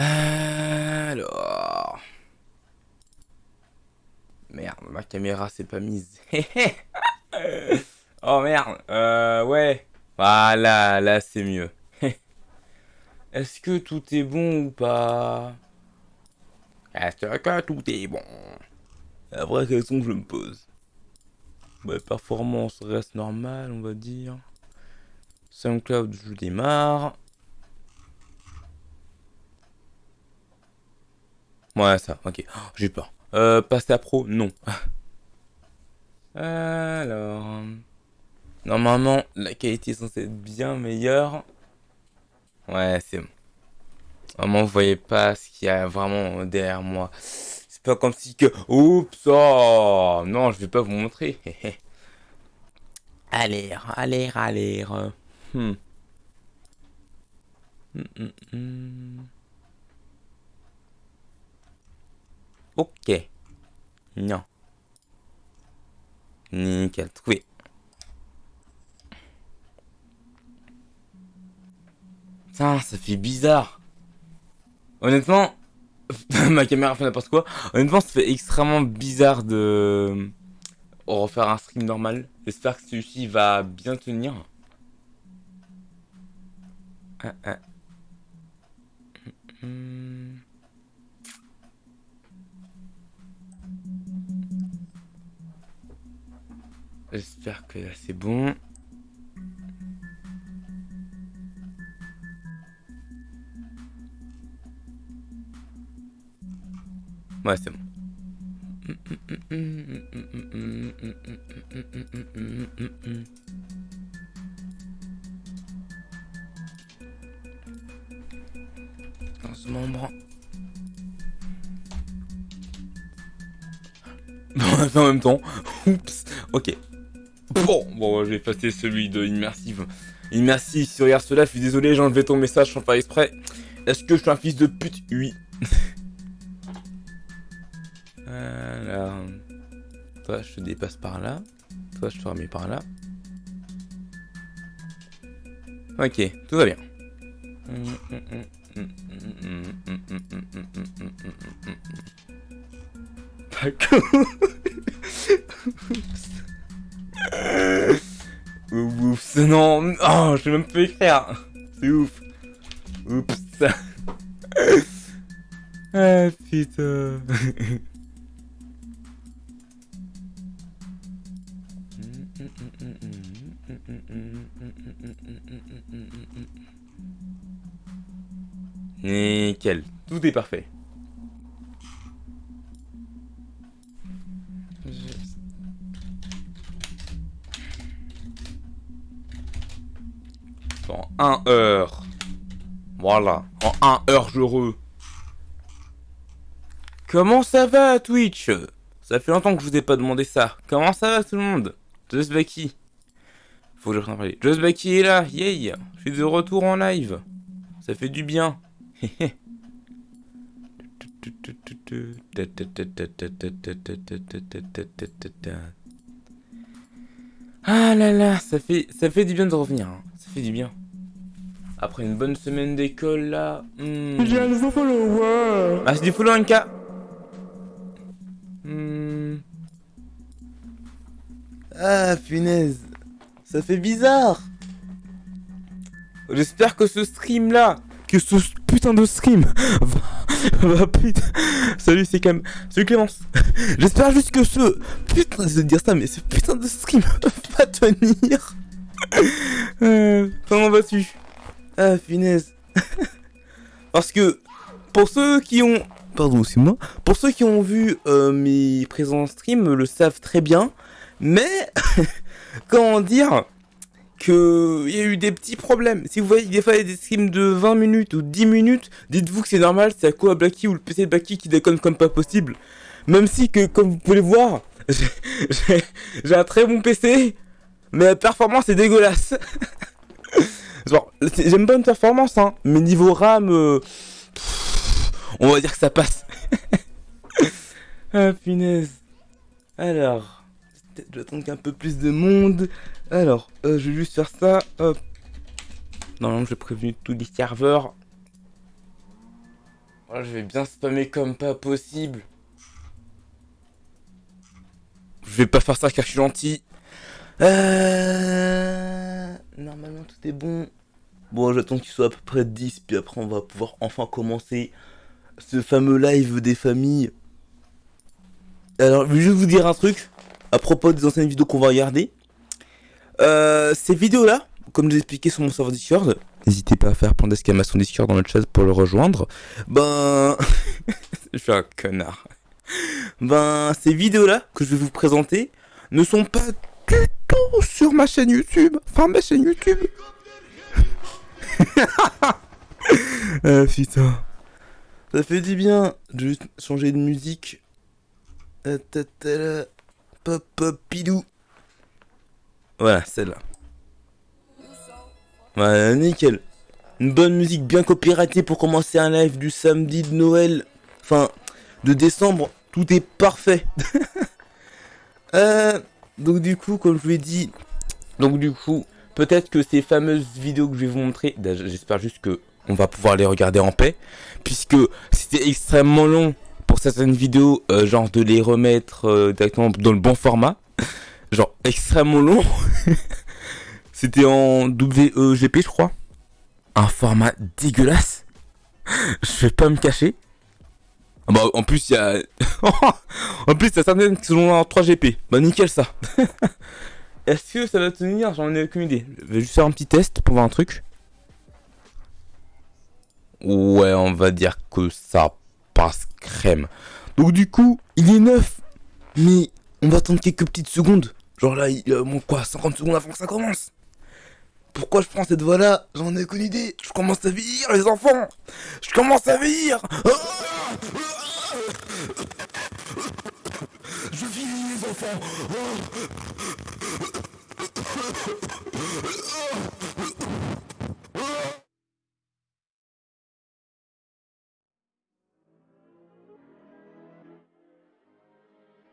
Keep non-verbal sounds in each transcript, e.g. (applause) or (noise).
Alors... Merde, ma caméra s'est pas mise. (laughs) oh merde, euh, ouais. Voilà, là c'est mieux. (laughs) Est-ce que tout est bon ou pas? Est-ce que tout est bon? La vraie question que je me pose. Ouais, performance reste normale, on va dire. SoundCloud, je démarre. Ouais, ça, ok. Oh, j'ai peur. Euh, passer à pro, non. (laughs) Alors... Normalement, la qualité est censée être bien meilleure. Ouais, c'est bon. Vraiment, vous voyez pas ce qu'il y a vraiment derrière moi. C'est pas comme si que... Oups, oh Non, je vais pas vous montrer. (laughs) allez, allez, allez. Hmm, hmm, hmm. Ok. Non. Nickel, trouvé. ça fait bizarre. Honnêtement, (laughs) ma caméra fait n'importe quoi. Honnêtement, ça fait extrêmement bizarre de refaire un stream normal. J'espère que celui-ci va bien tenir. Ah, ah. J'espère que c'est bon. Ouais, c'est bon. Dans ce. (laughs) Bon, en même temps. Oups. Ok. Bon, bon, je vais effacer celui de Immersive. Immersive, si tu regardes cela, je suis désolé, j'ai enlevé ton message sans faire exprès. Est-ce que je suis un fils de pute? Oui. (laughs) Alors, toi, je te dépasse par là. Toi, je te remets par là. Ok, tout va bien. (laughs) Oups, non, oh, je vais même pas écrire. C'est ouf. Oups. (laughs) ah putain. Nickel, tout est parfait. En 1 heure. Voilà, en 1 heure heureux. Comment ça va Twitch? Ça fait longtemps que je vous ai pas demandé ça. Comment ça va tout le monde? Just Becky. Faut que je parler. Just Becky est là, yay Je suis de retour en live. Ça fait du bien. (laughs) ah là là, ça fait, ça fait du bien de revenir. Hein. Ça fait du bien. Après une bonne semaine d'école là. Hmm. J'ai un nouveau follower. Ah, c'est du follow NK. Hmm. Ah, punaise. Ça fait bizarre. J'espère que ce stream là, que ce putain de stream va, (laughs) putain. Salut, c'est quand même. Salut Clémence. (laughs) J'espère juste que ce putain, de dire ça, mais ce putain de stream va tenir. (laughs) Euh, comment vas-tu? Ah, finesse. Parce que pour ceux qui ont, pardon, c'est moi. Pour ceux qui ont vu euh, mes présents stream le savent très bien, mais comment dire? Qu'il y a eu des petits problèmes. Si vous voyez des fois des streams de 20 minutes ou 10 minutes, dites-vous que c'est normal, c'est à quoi Blacky ou le PC de Blacky qui déconne comme pas possible. Même si que, comme vous pouvez le voir, (laughs) j'ai un très bon PC, mais la performance est dégueulasse. (laughs) J'aime pas une performance, hein, mais niveau RAM, euh, on va dire que ça passe. (laughs) ah, punaise. Alors, je vais attendre qu'un peu plus de monde. Alors, euh, je vais juste faire ça. Normalement, j'ai prévenu tous les serveurs. Voilà, je vais bien spammer comme pas possible. Je vais pas faire ça car je suis gentil. Euh... Normalement tout est bon. Bon, j'attends qu'il soit à peu près 10, puis après on va pouvoir enfin commencer ce fameux live des familles. Alors, je vais juste vous dire un truc à propos des anciennes vidéos qu'on va regarder. Euh, ces vidéos-là, comme je l'ai expliqué sur mon serveur Discord, n'hésitez pas à faire plein d'exclamations Discord dans le chat pour le rejoindre. Ben, (laughs) je suis un connard. Ben, ces vidéos-là que je vais vous présenter ne sont pas du tout sur ma chaîne YouTube. Enfin, ma chaîne YouTube. ah (laughs) putain. Ça fait du bien de juste changer de musique. Pop pop pidou. Voilà, celle-là. Voilà, nickel. Une bonne musique bien copyrightée pour commencer un live du samedi de Noël. Enfin, de décembre. Tout est parfait. (laughs) euh, donc du coup, comme je vous l'ai dit, donc peut-être que ces fameuses vidéos que je vais vous montrer, j'espère juste que on va pouvoir les regarder en paix, puisque c'était extrêmement long pour certaines vidéos, euh, genre de les remettre euh, directement dans le bon format, genre extrêmement long. (laughs) c'était en WEGP, je crois, un format dégueulasse. je vais pas me cacher. Ah bah, en plus, il y a... (laughs) en plus, il y a certaines qui sont en 3GP. Bah, nickel, ça. (laughs) Est-ce que ça va tenir? J'en ai aucune idée. Je vais juste faire un petit test pour voir un truc. Ouais, on va dire que ça passe crème. Donc du coup, il est neuf. Mais on va attendre quelques petites secondes. Genre là, il a bon, quoi 50 secondes avant que ça commence. Pourquoi je prends cette voie là J'en ai aucune idée. Je commence à vieillir les enfants. Je commence à vieillir. Je vieillis les enfants.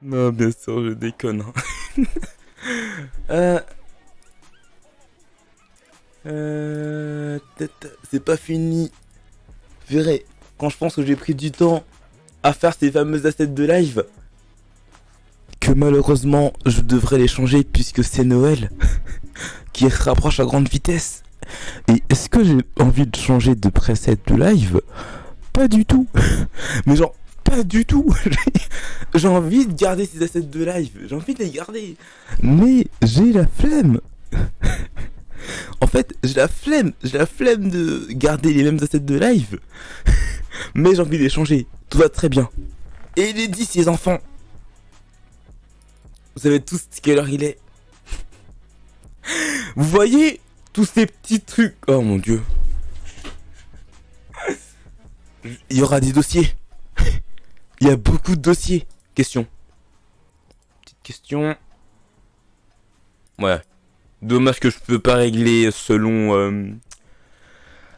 Non, bien sûr, je déconne. Hein. (laughs) euh... Euh... C'est pas fini. Verrez, quand je pense que j'ai pris du temps à faire ces fameuses assets de live, que malheureusement je devrais les changer puisque c'est Noël (laughs) qui se rapproche à grande vitesse. Et est-ce que j'ai envie de changer de preset de live? Pas du tout. (laughs) Mais genre, du tout. (laughs) j'ai envie de garder ces assets de live. J'ai envie de les garder. Mais j'ai la flemme. (laughs) en fait, j'ai la flemme. J'ai la flemme de garder les mêmes assets de live. (laughs) Mais j'ai envie de les changer. Tout va très bien. Et il est dit, ces enfants. Vous savez tous quelle heure il est. Vous voyez tous ces petits trucs. Oh mon dieu. Il y aura des dossiers. Il y a beaucoup de dossiers. Question. Petite question. Ouais. Dommage que je peux pas régler selon euh,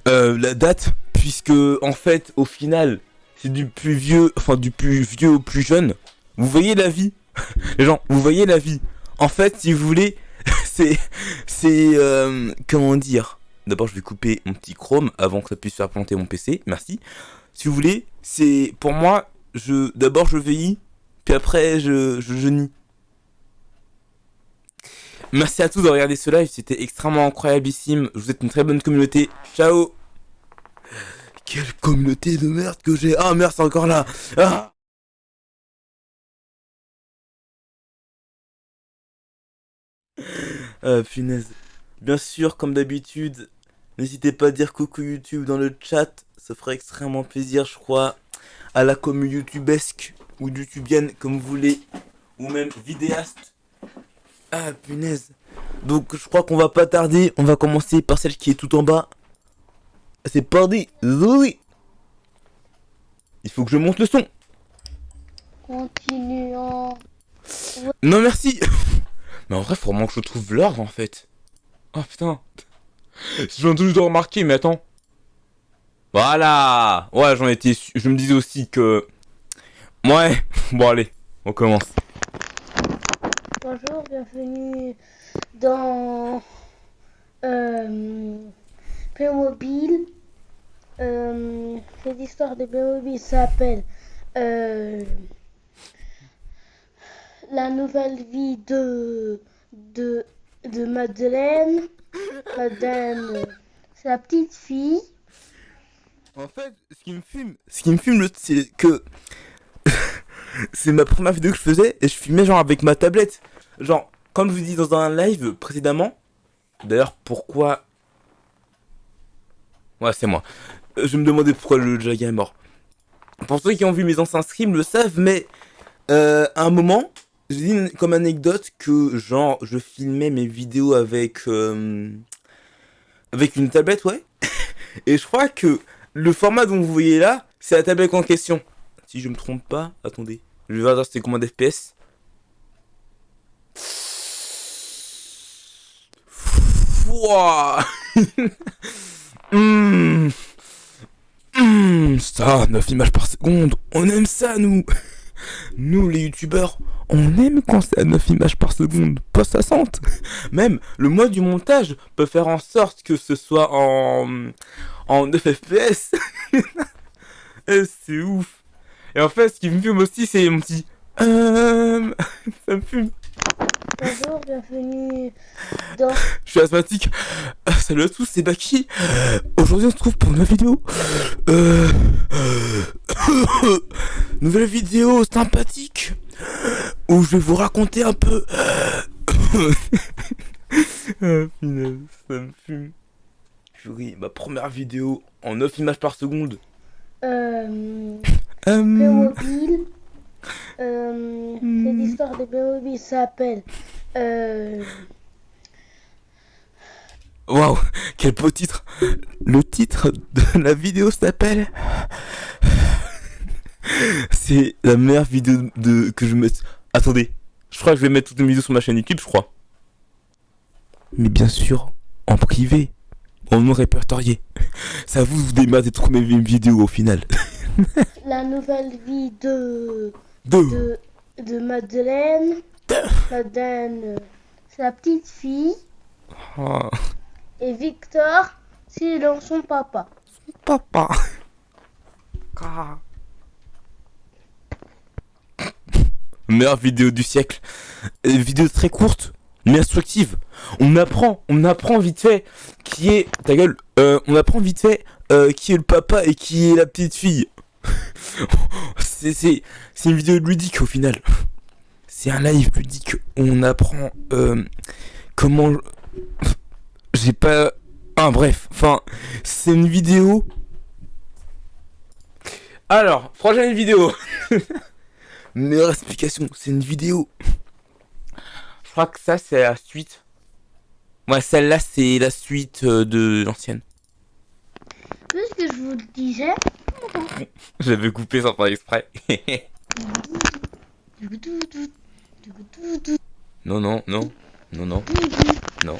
euh, la date. Puisque en fait, au final, c'est du plus vieux, enfin du plus vieux au plus jeune. Vous voyez la vie? (laughs) Les gens, vous voyez la vie En fait, si vous voulez, (laughs) c'est... C'est... Euh, comment dire? D'abord, je vais couper mon petit chrome avant que ça puisse faire planter mon PC. Merci. Si vous voulez, c'est... Pour moi, je... D'abord, je vieillis. Puis après, je, je. Merci à tous de regarder ce live. C'était extrêmement incroyablissime. Je vous souhaite une très bonne communauté. Ciao Quelle communauté de merde que j'ai Ah merde, c'est encore là ah Ah, punaise. Bien sûr, comme d'habitude, n'hésitez pas à dire coucou YouTube dans le chat. Ça ferait extrêmement plaisir, je crois, à la commune youtubesque ou youtubienne, comme vous voulez, ou même vidéaste. Ah, punaise. Donc, je crois qu'on va pas tarder. On va commencer par celle qui est tout en bas. C'est parti. Oui. Il faut que je monte le son. Continuons. Non, merci. (laughs) Mais en vrai, faut vraiment que je trouve l'ordre en fait. Oh putain. Je viens de remarquer, mais attends. Voilà Ouais, j'en étais Je me disais aussi que... Ouais, (laughs) bon allez, on commence. Bonjour, bienvenue dans... Euh, Playmobil. Euh, cette histoire de Playmobil s'appelle euh, La nouvelle vie de, de, de Madeleine. Madeleine, c'est la petite fille. En fait, ce qui me fume, ce qui me fume, c'est que (laughs) c'est ma première vidéo que je faisais et je filmais genre avec ma tablette. Genre, comme je vous dis dans un live précédemment. D'ailleurs, pourquoi Ouais, c'est moi. Euh, Je me demandais pourquoi le Jaga est mort. Pour ceux qui ont vu mes anciens streams le savent, mais euh, à un moment, j'ai dit comme anecdote que genre je filmais mes vidéos avec euh, avec une tablette, ouais. (laughs) Et je crois que le format dont vous voyez là, c'est la tablette en question. Si je me trompe pas, attendez. Je vais voir c'était combien d'FPS. Wouah Hum. (laughs) Hum, Ça, 9 images par seconde, on aime ça nous Nous les youtubeurs, on aime quand c'est à 9 images par seconde, pas 60 Même le mois du montage peut faire en sorte que ce soit en, en 9 FPS (laughs) Eh, C'est ouf Et en fait, ce qui me fume aussi, c'est mon petit... Euh... (laughs) Ça me fume Bonjour, bienvenue dans Je suis asthmatique. Euh, salut à tous, c'est Baki. Aujourd'hui, on se trouve pour une nouvelle vidéo. Euh... (coughs) nouvelle vidéo sympathique où je vais vous raconter un peu. ah, (coughs) (laughs) punaise, ça me fume. Purée, ma première vidéo en 9 images par seconde. euh, Euh, Playmobil. Euh, Hmm. Cette histoire de Playmobil s'appelle euh, Waouh, quel beau titre. Le titre de la vidéo s'appelle... C'est la meilleure vidéo de que je me... Attendez, je crois que je vais mettre toutes mes vidéos sur ma chaîne YouTube, je crois. Mais bien sûr, en privé, en non répertorié. (laughs) Ça vous, vous dématez toutes mes vidéos au final. (laughs) La nouvelle vie de, de, de Madeleine. Madeleine, euh, c'est la petite fille. Ah, Et Victor, c'est dans son papa. papa. Ah. Meilleure vidéo du siècle. Euh, vidéo très courte, mais instructive. On apprend, on apprend vite fait qui est ta gueule. Euh, on apprend vite fait euh, qui est le papa et qui est la petite fille. (laughs) c'est c'est c'est une vidéo ludique au final. C'est un live ludique. On apprend euh, comment. (laughs) J'ai pas. Ah bref, enfin, c'est une vidéo. Alors, prochaine vidéo. (laughs) Meilleure explication, c'est une vidéo. Je crois que ça, c'est la suite. Ouais, celle-là, c'est la suite euh, de l'ancienne. Qu'est-ce que je vous disais? (laughs) J'avais coupé sans faire exprès. (laughs) non, non, non, non, non, non.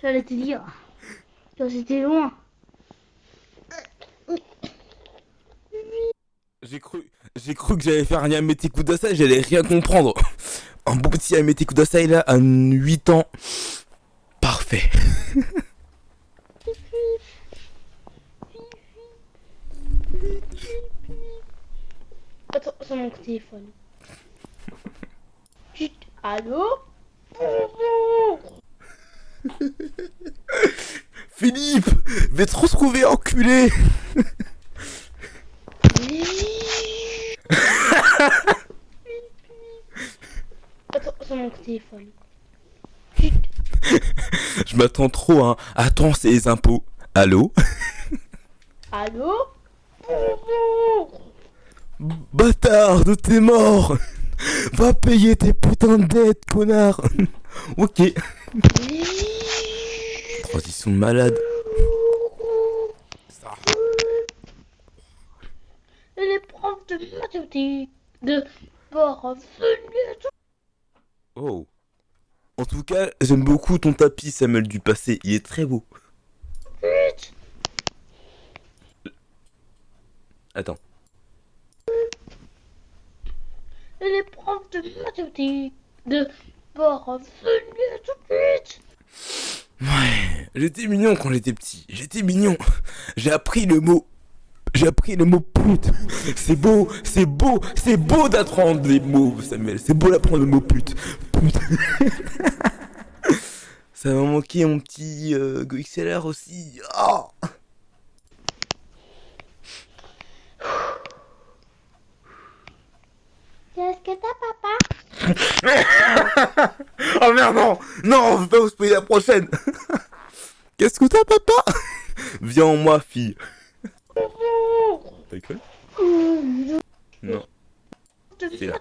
J'allais te dire. C'était loin. J'ai cru, j'ai cru que j'allais faire un Yamete Kudasai, j'allais rien comprendre. (laughs) Un beau petit Yamete Kudasai là, à 8 ans. Parfait. (laughs) Attends, c'est mon téléphone. (laughs) Chut, allô? Philippe, vais trop se trouver enculé. Attends, c'est mon téléphone. (laughs) Je m'attends trop, hein. Attends, c'est les impôts. Allô? Allô? Bâtard, de t'es mort Va payer tes putains de dettes, connard (laughs) Ok. Transition de malade. Ça. Et les profs de mathématiques de parvenus Oh. En tout cas, j'aime beaucoup ton tapis, Samuel du passé. Il est très beau. Attends. Les profs de mathématiques de tout de suite Ouais. J'étais mignon quand j'étais petit. J'étais mignon. J'ai appris le mot. J'ai appris le mot pute. C'est beau, c'est beau, c'est beau d'apprendre des mots, Samuel. C'est beau d'apprendre le mot pute. Pute. (laughs) Ça m'a manqué mon petit euh, GoXLR aussi. Ah Qu'est-ce que t'as, papa? (laughs) Oh merde, non Non, on veut pas vous spoiler la prochaine (laughs) Qu'est-ce que t'as, papa? Viens en moi, fille. T'as Non. C'est là.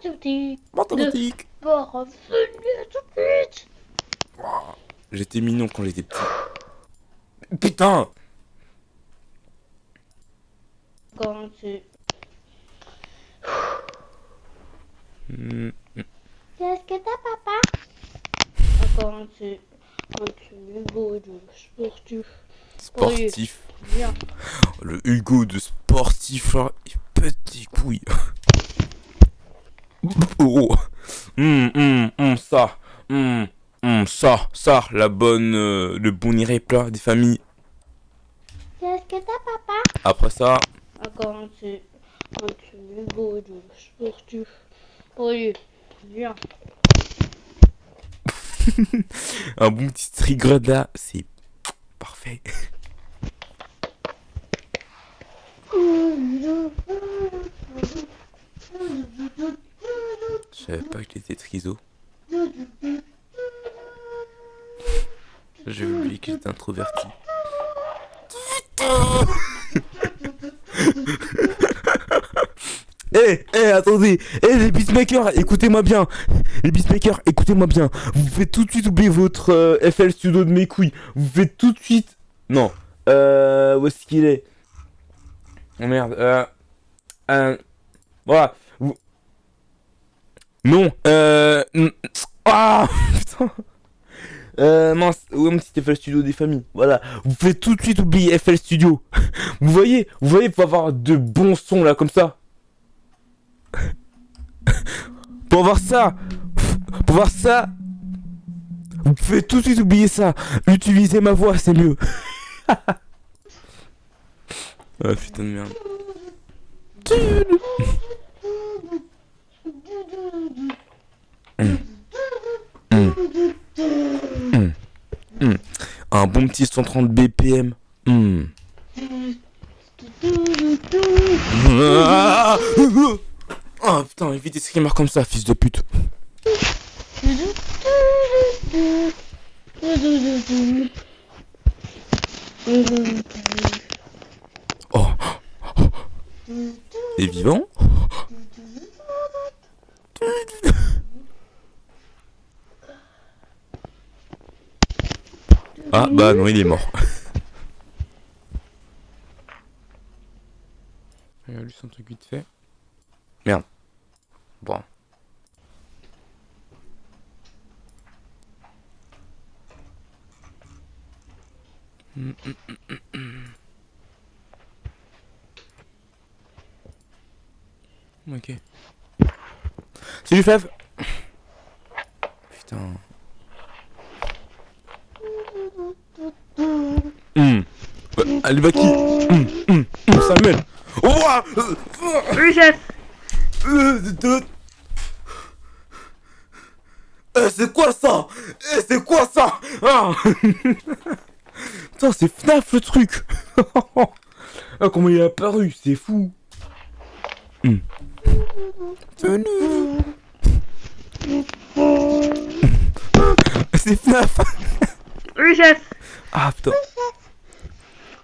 Mathématiques Bon, venez tout de suite. J'étais mignon quand j'étais petit. Putain Quand tu... Qu'est-ce que t'as, papa? Quand tu... Quand tu es beau de sportif. Viens. Le Hugo de sportif, là, il petit couille. Oh. Hum, hum, hum, ça. Hum, hum, ça, ça, la bonne, euh, le bon plat des familles. Qu'est-ce que t'as, papa? Après ça, Quand tu... Quand tu es beau de sportif. Oui, viens. (laughs) un bon petit trigger là, c'est parfait. Je savais pas que j'étais triso. J'ai oublié que j'étais introverti. Eh, eh, attendez, eh les beatmakers, écoutez-moi bien, les beatmakers, écoutez-moi bien, vous faites tout de suite oublier votre euh, FL Studio de mes couilles, vous faites tout de suite, non, euh, où est-ce qu'il est? Oh merde, euh, euh, voilà, non, euh, ah, (laughs) putain, euh, mince, est mon petit FL Studio des familles, voilà, vous faites tout de suite oublier FL Studio, (laughs) vous voyez, vous voyez, pour avoir de bons sons là, comme ça, (laughs) pour voir ça, pour voir ça, vous pouvez tout de suite oublier ça. Utilisez ma voix, c'est mieux. Ah putain de merde. Hum. Hum. Hum. Un bon petit 130 BPM. (laughs) Ah Oh putain, évite des screamers comme ça, fils de pute. (laughs) Oh, t'es vivant Ah bah non, il est mort. (laughs) Regarde juste un truc vite fait. Merde. Bon. Mm, mm, mm, Ok. Salut Flav Putain. Hum. Bah, allez, va qui Hum, hum, hum, Samuel ouah Euh, Oui, chef. euh, c'est quoi ça? Eh, c'est quoi ça? Ah Putain, c'est FNAF le truc (laughs) Ah, comment il est apparu, c'est fou Hum. (laughs) C'est FNAF Oui, chef. Ah putain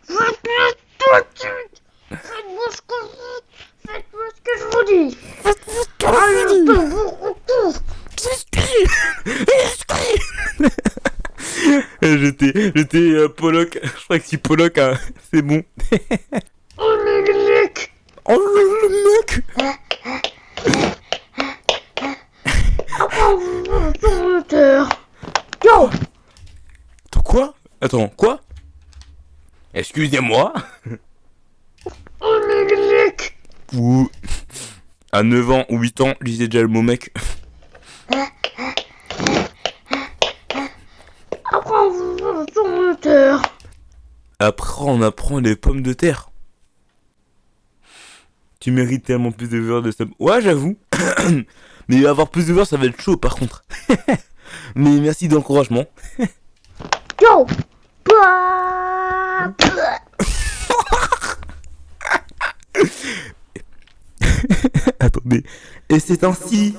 Faites-moi tout de suite. Faites-moi ce que je Faites-moi ce que je vous dis. Allez, je vous retrouve. J'étais, j'étais euh, Pollock, je crois que si Pollock, hein, c'est bon. Oh, le mec. Oh le, mec moteur. Yo. Attends, quoi? Attends, quoi? Excusez-moi Oh. Ou... À 9 ans ou 8 ans, lisez déjà le mot mec. Après, on apprend les pommes de terre. Tu mérites tellement plus de viewers de sub. Ouais, j'avoue. (coughs) Mais avoir plus de viewers, ça va être chaud par contre. (laughs) Mais merci d'encouragement. Yo. (laughs) Attendez. Et c'est ainsi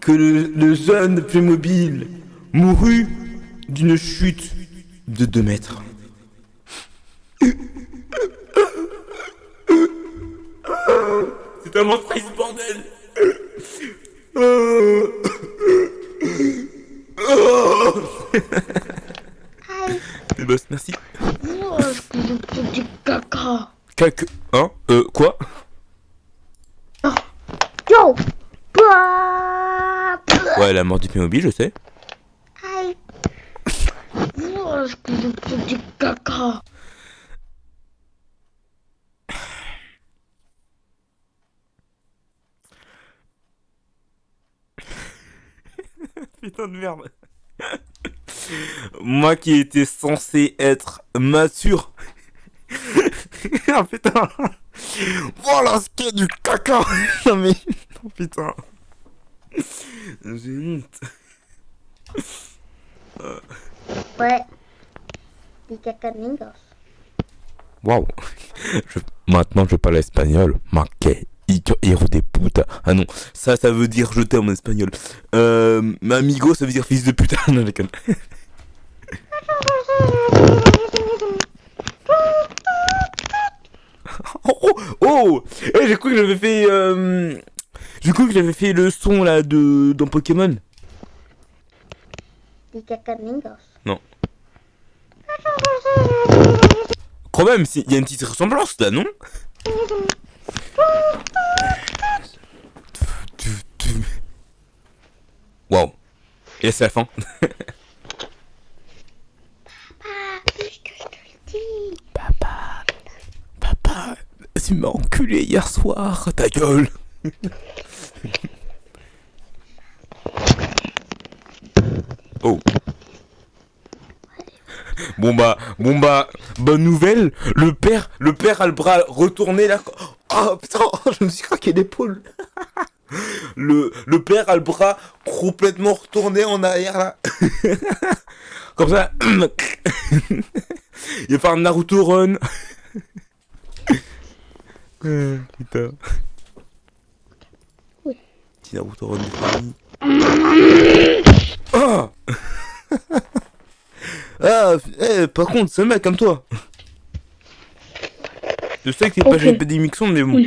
que le, le jeune Playmobil mourut d'une chute de 2 mètres. C'est tellement triste, bordel. (laughs) Eh ben, merci. Oh, je pas du caca. Quelque... Hein Euh, quoi? Yo. Bah. Ouais, la mort du Playmobil, je sais. Aïe. Oh, je pas du caca. Putain de merde. Moi qui étais censé être mature. (laughs) ah putain. Voilà ce qu'est du caca. (laughs) non mais. Putain. J'ai honte. Ouais. Du caca de. Waouh. Je- Maintenant je parle espagnol. Ma que hijo de puta. Ah non, ça, ça veut dire je t'aime en espagnol. Euh, amigo, ça veut dire fils de putain. (laughs) non. (laughs) Oh, oh, oh Eh, j'ai cru que j'avais fait... Euh... J'ai cru que j'avais fait le son là de dans Pokémon. Mingos. Quand même, il y a une petite ressemblance là, non? Waouh. Et c'est le dis. Papa. Papa. Tu m'as enculé hier soir. Ta gueule. oh. Bon bah, bon bah, bonne nouvelle, le père, le père a le bras retourné là. Oh putain, (laughs) je me suis craqué l'épaule. Le, le père a le bras complètement retourné en arrière là. (laughs) Comme ça. (coughs) Il va faire un Naruto run. (coughs) Euh, putain. Oui. Petit Naruto run de famille. Ah (coughs) Ah, eh, par contre, c'est un mec comme toi. Je sais que t'es pas. GP des mixons, mais bon.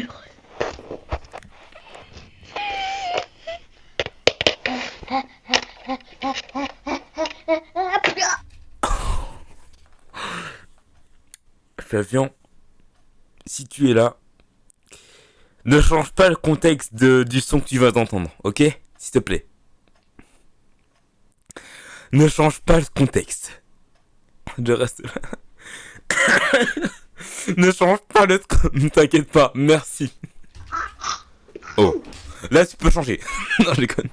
Flavian, si tu es là, ne change pas le contexte de- du son que tu vas entendre, ok? S'il te plaît. Ne change pas le contexte. Je reste là. (laughs) ne change pas le... (laughs) Ne t'inquiète pas, merci. Oh. Là, tu peux changer. (laughs) non, je déconne.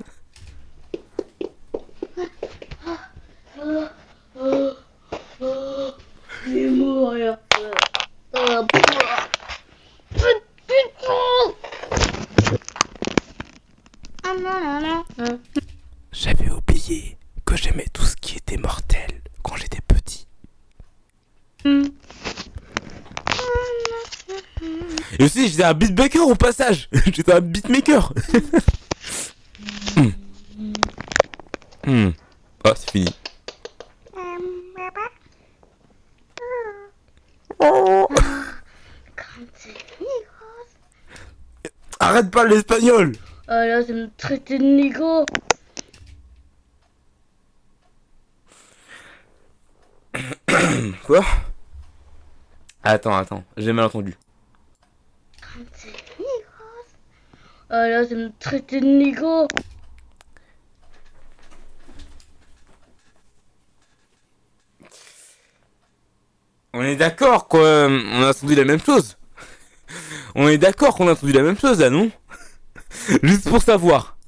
Putain. Ah. J'avais oublié que j'aimais tout ce qui était mortel quand j'étais petit. Et aussi, j'étais un beatmaker au passage. (laughs) j'étais un beatmaker. (laughs) Hmm. Hmm. Ah, c'est fini. Migros. Arrête pas l'espagnol. Ah là, c'est me traiter de négro. (coughs) Quoi? Attends, attends, j'ai mal entendu. Quand c'est Migros. Ah là, c'est me traiter de négro. On est d'accord quoi, on a entendu la même chose. On est d'accord qu'on a entendu la même chose là, non? Juste pour savoir.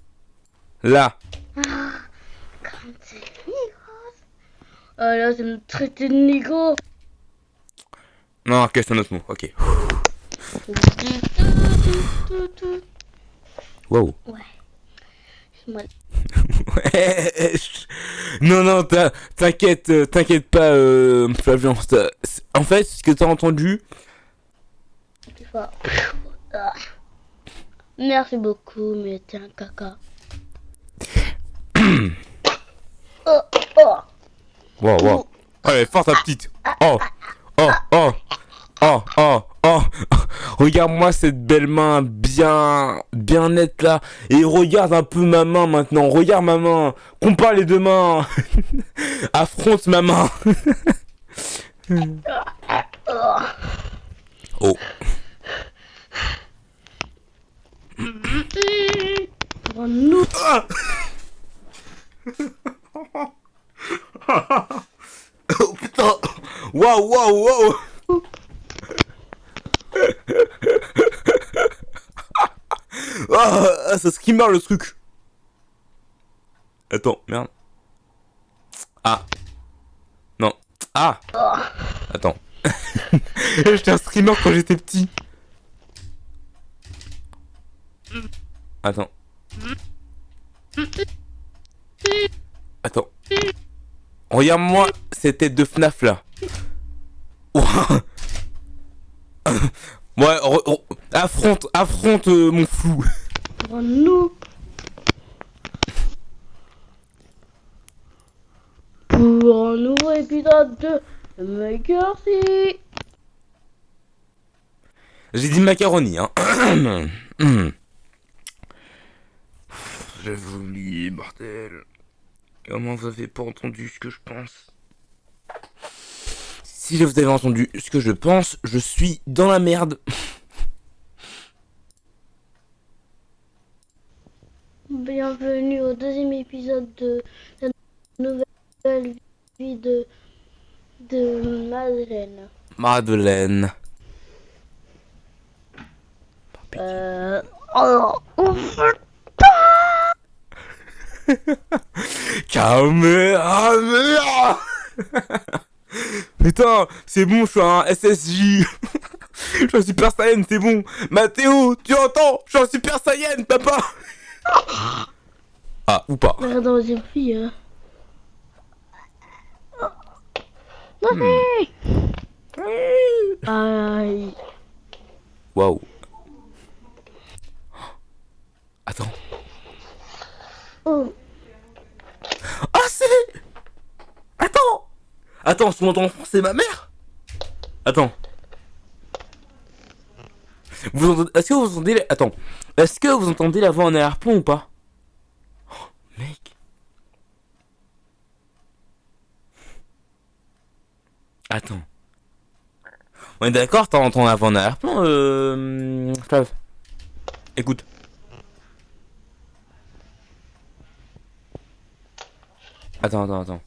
Là. Quand c'est. Ah là, c'est me traiter de négro. Non, ok, c'est un autre mot, ok. Wow. Moi, Wesh. (laughs) non, non, t'in- t'inquiète, euh, t'inquiète pas, euh, Flavian. ça- c'est- En fait, ce que t'as entendu, Ah. Merci beaucoup, mais t'es un caca. (coughs) oh, oh. Wow, wow. Allez, force ta petite. Oh, oh, oh, oh, oh, oh. Regarde-moi cette belle main bien, bien nette là. Et regarde un peu ma main maintenant. Regarde ma main. Compare les deux mains. (laughs) Affronte ma main. (laughs) oh. Pour nous, (laughs) Oh putain. Waouh, waouh, waouh. (laughs) Ah, ça skimmer le truc. Attends, merde. Ah. Non. Ah. Attends. (laughs) J'étais un streamer quand j'étais petit. Attends. Attends. Regarde-moi cette tête de FNAF là. (laughs) Ouais, re- re- affronte, affronte euh, mon flou. pour (laughs) nous. Pour un nouveau épisode de Maker Si. J'ai dit macaroni, hein. (coughs) J'avais oublié, bordel. Comment vous avez pas entendu ce que je pense? Si vous avez entendu ce que je pense, je suis dans la merde. (laughs) Bienvenue au deuxième épisode de la nouvelle vie de, de Madeleine. Madeleine. Euh... Oh. (laughs) Caméra Putain, c'est bon, je suis un SSJ. (laughs) je suis un Super Saiyan, c'est bon. Mathéo, tu entends? Je suis un Super Saiyan, papa (laughs) Ah, ou pas. Dans les filles. Hein. Non, Aïe. Waouh. Attends. Oh. Ah, c'est... Attends Attends, son enfant, c'est ma mère Attends. Vous entendez... Est-ce que vous entendez... Attends. Est-ce que vous entendez la voix en arrière-plan ou pas? Oh, mec. Attends. On est d'accord, t'entends la voix en arrière-plan, euh... Flav? Écoute. Attends, attends, attends.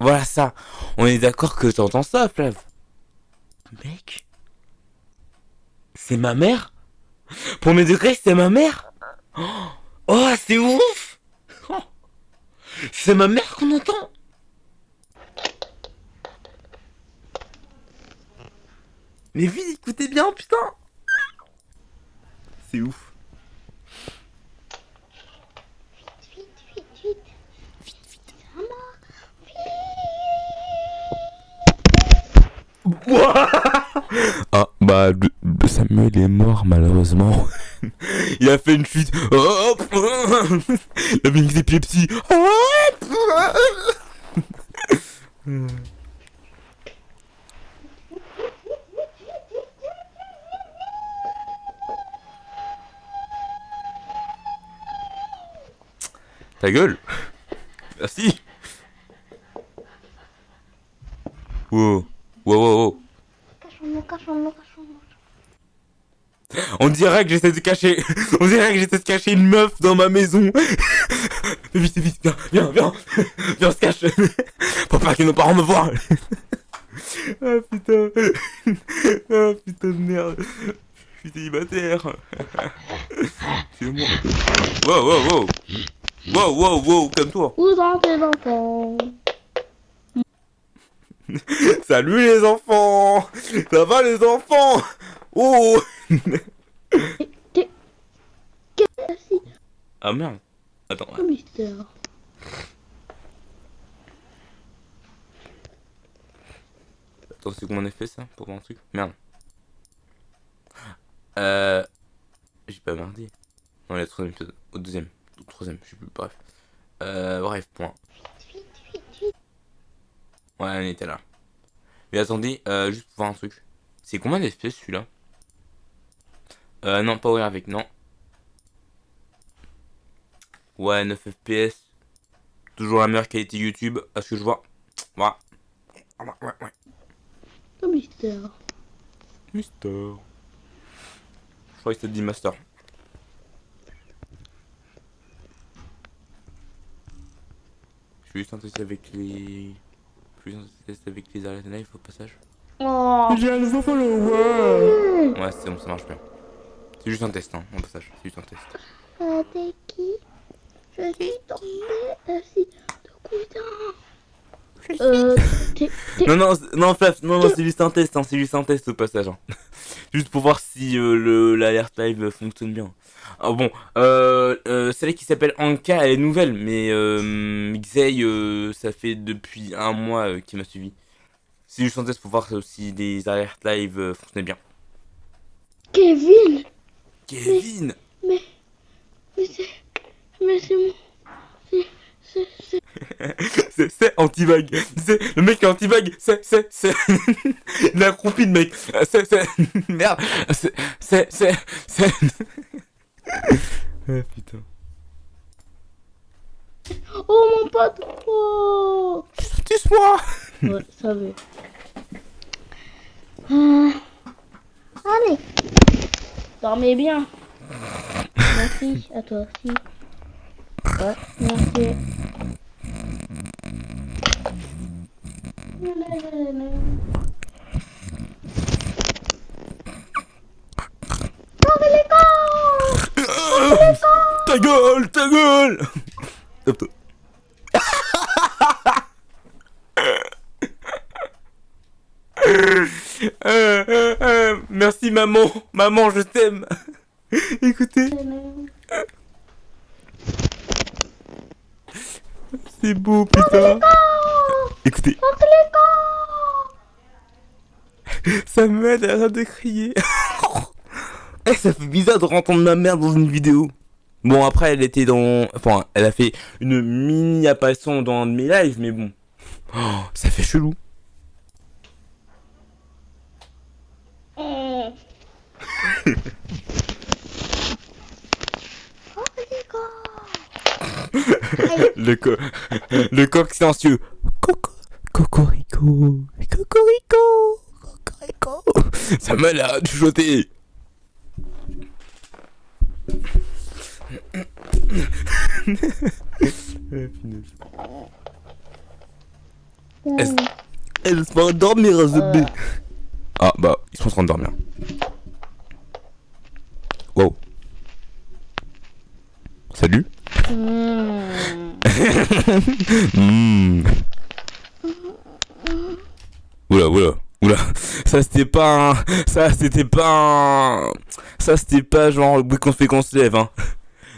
Voilà ça. On est d'accord que t'entends ça, Flav. Mec. C'est ma mère? Pour mes degrés, c'est ma mère? Oh, c'est ouf. C'est ma mère qu'on entend? Mais vite, écoutez bien, putain C'est ouf. Vite, vite, vite. Vite, vite. Maman. Ah, bah, Samuel est mort, malheureusement. (laughs) Il a fait une. Hop (laughs) Il a fait une épilepsie. (laughs) Ta gueule Merci Wow Wow wow wow Cachons-nous, cachons-nous, cachons-nous. On dirait que j'essaie de cacher. (laughs) On dirait que j'essaie de cacher une meuf dans ma maison. (laughs) vite, vite, viens, viens, viens. (laughs) Viens, on se cache. Pour pas que nos parents me voient. ah putain. ah putain de merde. Je suis célibataire. C'est moi. Wow, wow, wow. Wow, wow, wow, comme toi. Où sont tes enfants (laughs) Salut les enfants Ça va les enfants? Oh Qu'est-ce Ah merde. Attends, mystère attends, c'est comment on a fait ça pour voir un truc? Merde. Euh... J'ai pas merdé. Non, le troisième épisode. Au deuxième. Au troisième, je sais plus, bref. Euh, bref, point. Ouais, on était là. Mais attendez, euh, juste pour voir un truc. C'est combien d'espèces celui-là? Euh, non, pas ouvrir avec, non. Ouais, 9 FPS. Toujours la meilleure qualité YouTube, à ce que je vois. Voilà. Ouais, ouais, ouais. Que mystère Mister. Je crois que c'était dit Master. Je suis juste un test avec les. Un test avec les live au passage. Oh J'ai un nouveau follower. Ouais, c'est bon, ça marche bien. C'est juste un test, hein, au passage. C'est juste un test. Euh, T'es qui? Je suis tombée assis de cousin. Euh, Non, non, non, Flav, non, non, c'est juste un test, hein, c'est juste un test au passage. hein. (laughs) juste pour voir si euh, le l'alerte live fonctionne bien. Ah bon, euh, euh, celle qui s'appelle Anka, elle est nouvelle, mais euh, Xey, euh, ça fait depuis un mois euh, qu'il m'a suivi. C'est juste un test pour voir si les alertes live euh, fonctionnaient bien. Kevin Kevin Mais... Mais c'est... Mais c'est mon... C'est... C'est... C'est... C'est- C'est le mec est anti-vague. C'est, c'est, c'est... (laughs) Il a accroupi le mec. C'est, c'est... (laughs) Merde. C'est, c'est, c'est... c'est... (laughs) Ah putain. Oh mon pote. Oh. Tu sois. Ouais, ça va. Euh, Allez. Dormez bien. Merci, à toi aussi. Ouais, merci. Ta gueule Ta gueule. Euh, euh, euh, merci maman, maman je t'aime. Écoutez, c'est beau putain. Écoutez, ça m'aide à de crier. (laughs) Eh, ça fait bizarre de entendre ma mère dans une vidéo. Bon, après, elle était dans. Enfin, elle a fait une mini apparition dans un de mes lives, mais bon. Oh, (gasps) ça fait chelou. (laughs) (laughs) Oh. Oh, les gars. Le, co... le coq silencieux. Coco. Cocorico. Cocorico. Cocorico. Ça m'a l'air de chuchoter. Est-ce- Elle va dormir à Euh. Ah bah, ils sont en train de dormir. Wow. Salut. Mmh. Oula, oula, oula. Ça c'était pas un... Ça c'était pas un... Ça c'était pas genre le bruit qu'on fait qu'on se lève, hein.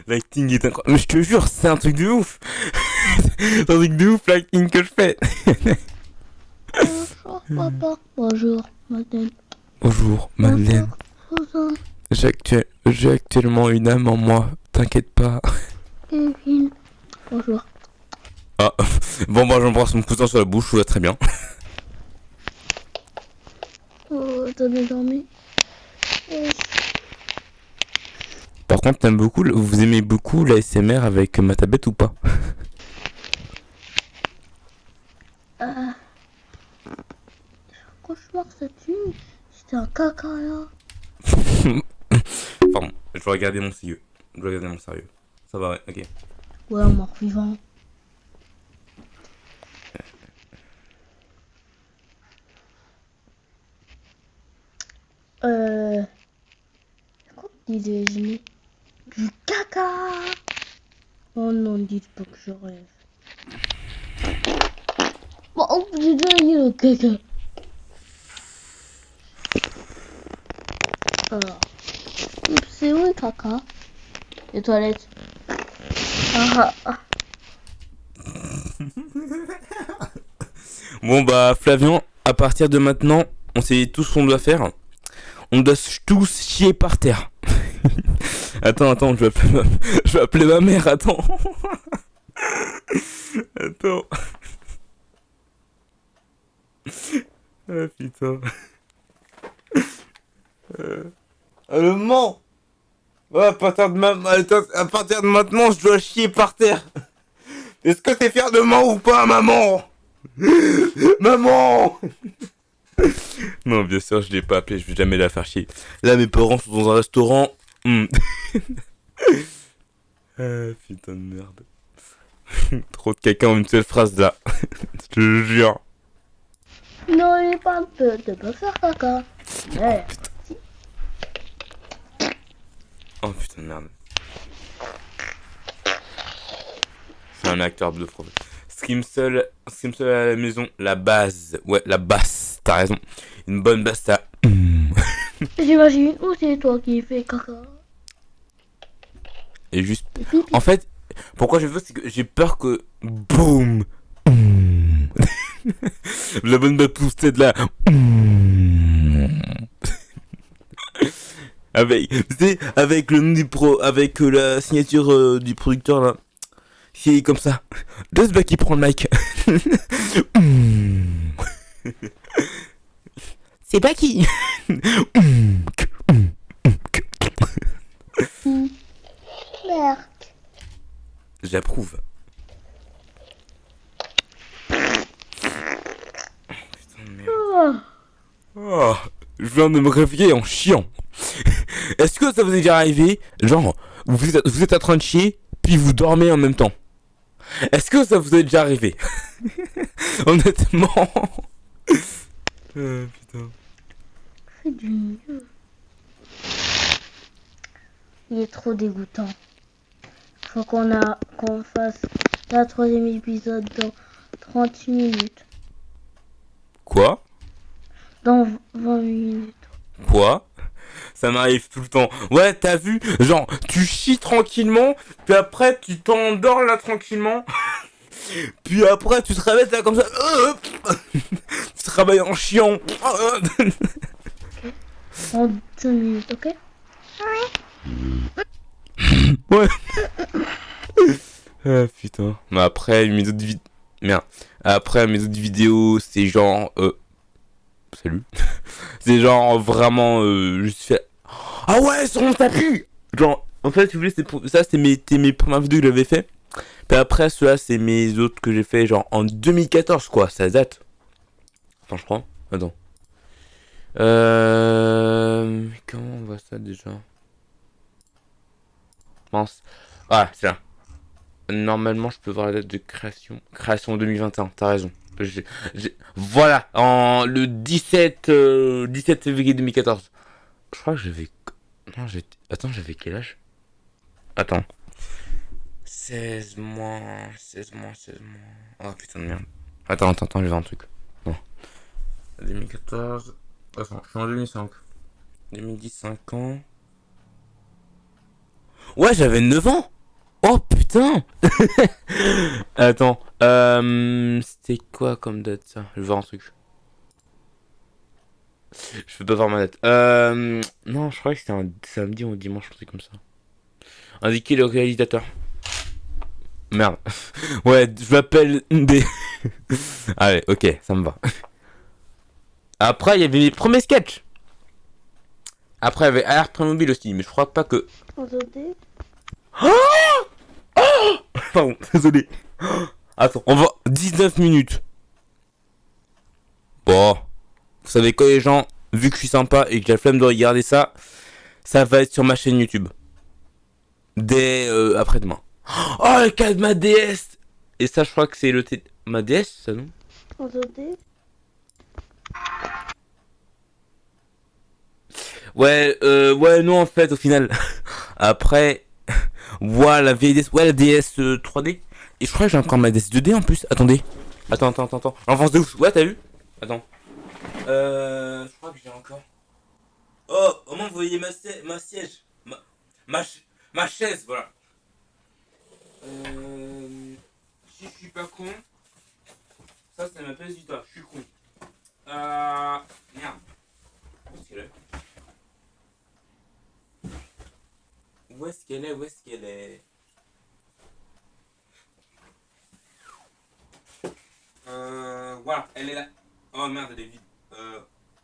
L'acting est incroyable. Mais je te jure, c'est un truc de ouf. (laughs) c'est un truc de ouf l'acting que je fais. Bonjour, papa. Bonjour, madame. Bonjour, Madeleine. Bonjour, J'ai actu- j'ai actuellement une âme en moi. T'inquiète pas. Kevin. Bonjour. Ah, (laughs) bon, bah j'embrasse mon cousin sur la bouche, tout va très bien. Oh, t'as bien dormi Par contre, t'aimes beaucoup, vous aimez beaucoup l'ASMR avec ma tablette ou pas? (laughs) Ah. Cauchemar, cette nuit. C'était un caca là. (laughs) Pardon, je dois regarder mon sérieux. Je dois regarder mon sérieux. Ça va, ouais, ok. Ouais, un mort vivant. Euh. Quoi déjeuner Du caca Oh non, dites pas que je rêve. Bon, oh, j'ai déjà eu le caca. Alors. C'est où le caca? Les toilettes. (laughs) Bon bah Flavian, à partir de maintenant, on sait tout ce qu'on doit faire. On doit tous chier par terre. (laughs) attends, attends, je vais appeler ma, (laughs) mère, attends. attends. Ah putain. Euh... Ouais, à partir, de ma... à partir de maintenant, je dois chier par terre. Est-ce que t'es fier de moi ou pas, maman? (laughs) Maman Non, bien sûr, je l'ai pas appelé, je vais jamais la faire chier. Là, mes parents sont dans un restaurant. Hmm. (laughs) ah, putain de merde. (laughs) Trop de caca en une seule phrase là. je te jure. Non, il est pas un peu de pas faire caca. Ouais. Oh putain de merde. C'est un acteur de pro. Scream seul, Scream seul à la maison, la base. Ouais, la basse, t'as raison. Une bonne basse, ça. (laughs) J'imagine où c'est toi qui fais caca. Et juste. En fait, pourquoi je veux, c'est que j'ai peur que. Boum (laughs) La bonne basse poussée de là. Avec, avec le nom du pro, avec euh, la signature euh, du producteur là. C'est comme ça. Deux bacs qui prend le mic. (laughs) C'est pas qui Merde. J'approuve. Putain de merde. Oh. Oh, je viens de me réveiller en chiant. (laughs) Est-ce que ça vous est déjà arrivé Genre, vous êtes, vous êtes en train de chier, puis vous dormez en même temps? Est-ce que ça vous est déjà arrivé? (laughs) Honnêtement. (laughs) Euh, putain. Fais du mieux. Il est trop dégoûtant. Faut qu'on a qu'on fasse la troisième épisode dans 30 minutes. Quoi? Dans 20 minutes. Quoi? Ça m'arrive tout le temps. Ouais, t'as vu Genre, tu chies tranquillement, puis après tu t'endors là tranquillement. (laughs) Puis après tu te réveilles là comme ça. (laughs) tu te réveilles en chiant. 5 minutes, ok? (laughs) Ouais. ah putain. Mais après mes autres vidéos. Merde. Après mes autres vidéos, c'est genre. Euh... Salut. (laughs) c'est genre vraiment euh, juste fait. Ah ouais, sur mon tapis Genre, en fait, si vous voulez, pour... ça, c'est mes... c'était mes premières vidéos que j'avais fait. Puis après, cela, c'est mes autres que j'ai fait genre en 2014, quoi. Ça date. Attends, je crois. Attends. Euh... Comment on voit ça déjà? Pense. Ah, c'est là. Normalement, je peux voir la date de création. Création 2021, t'as raison. J'ai- j'ai- Voilà, en le 17, euh, 17 février 2014. Je crois que j'avais... Non, j'ai... Attends, j'avais quel âge? Attends. 16 mois, 16 mois, 16 mois... Oh putain de merde. Attends, attends, attends, je vais voir un truc. Non. 2014... Attends, je suis en 2005. 2010, 5 ans... Ouais, j'avais 9 ans Oh putain (laughs) Attends, euh, c'était quoi comme date ça? Je vais voir un truc. Je peux pas voir ma date. Euh, non, je crois que c'était un samedi ou un dimanche, un truc comme ça. Indiquer le réalisateur. Merde. (laughs) Ouais, je m'appelle des... (laughs) Allez, ok, ça me va. Après, il y avait les premiers sketchs. Après, il y avait Alerte Playmobil aussi, mais je crois pas que... Attendez. Pardon, (laughs) désolé. Attends, on va 19 minutes. Bon, vous savez quoi les gens, vu que je suis sympa et que j'ai la flemme de regarder ça, ça va être sur ma chaîne YouTube. Dès euh, après-demain. Oh, le cas de ma DS Et ça, je crois que c'est le... T... Ma DS, ça non? Ouais, euh, ouais, non, en fait, au final. (laughs) Après, voilà, la vieille DS, ouais, la DS euh, 3D. Et je crois que j'ai encore ma DS 2D en plus. Attendez. Attends, attends, attends, attends. L'enfance de ouf. Ouais, t'as vu? Attends. Euh, je crois que j'ai encore. Oh, au moins vous voyez ma, ma siège. Ma, ma, ma chaise, voilà. Euh, si je suis pas con, ça, c'est ma pièce du toit. Je suis con. Euh, merde. Où est-ce qu'elle est? Où est-ce qu'elle est? Euh, voilà, elle est là. Oh merde, elle est vide. Euh,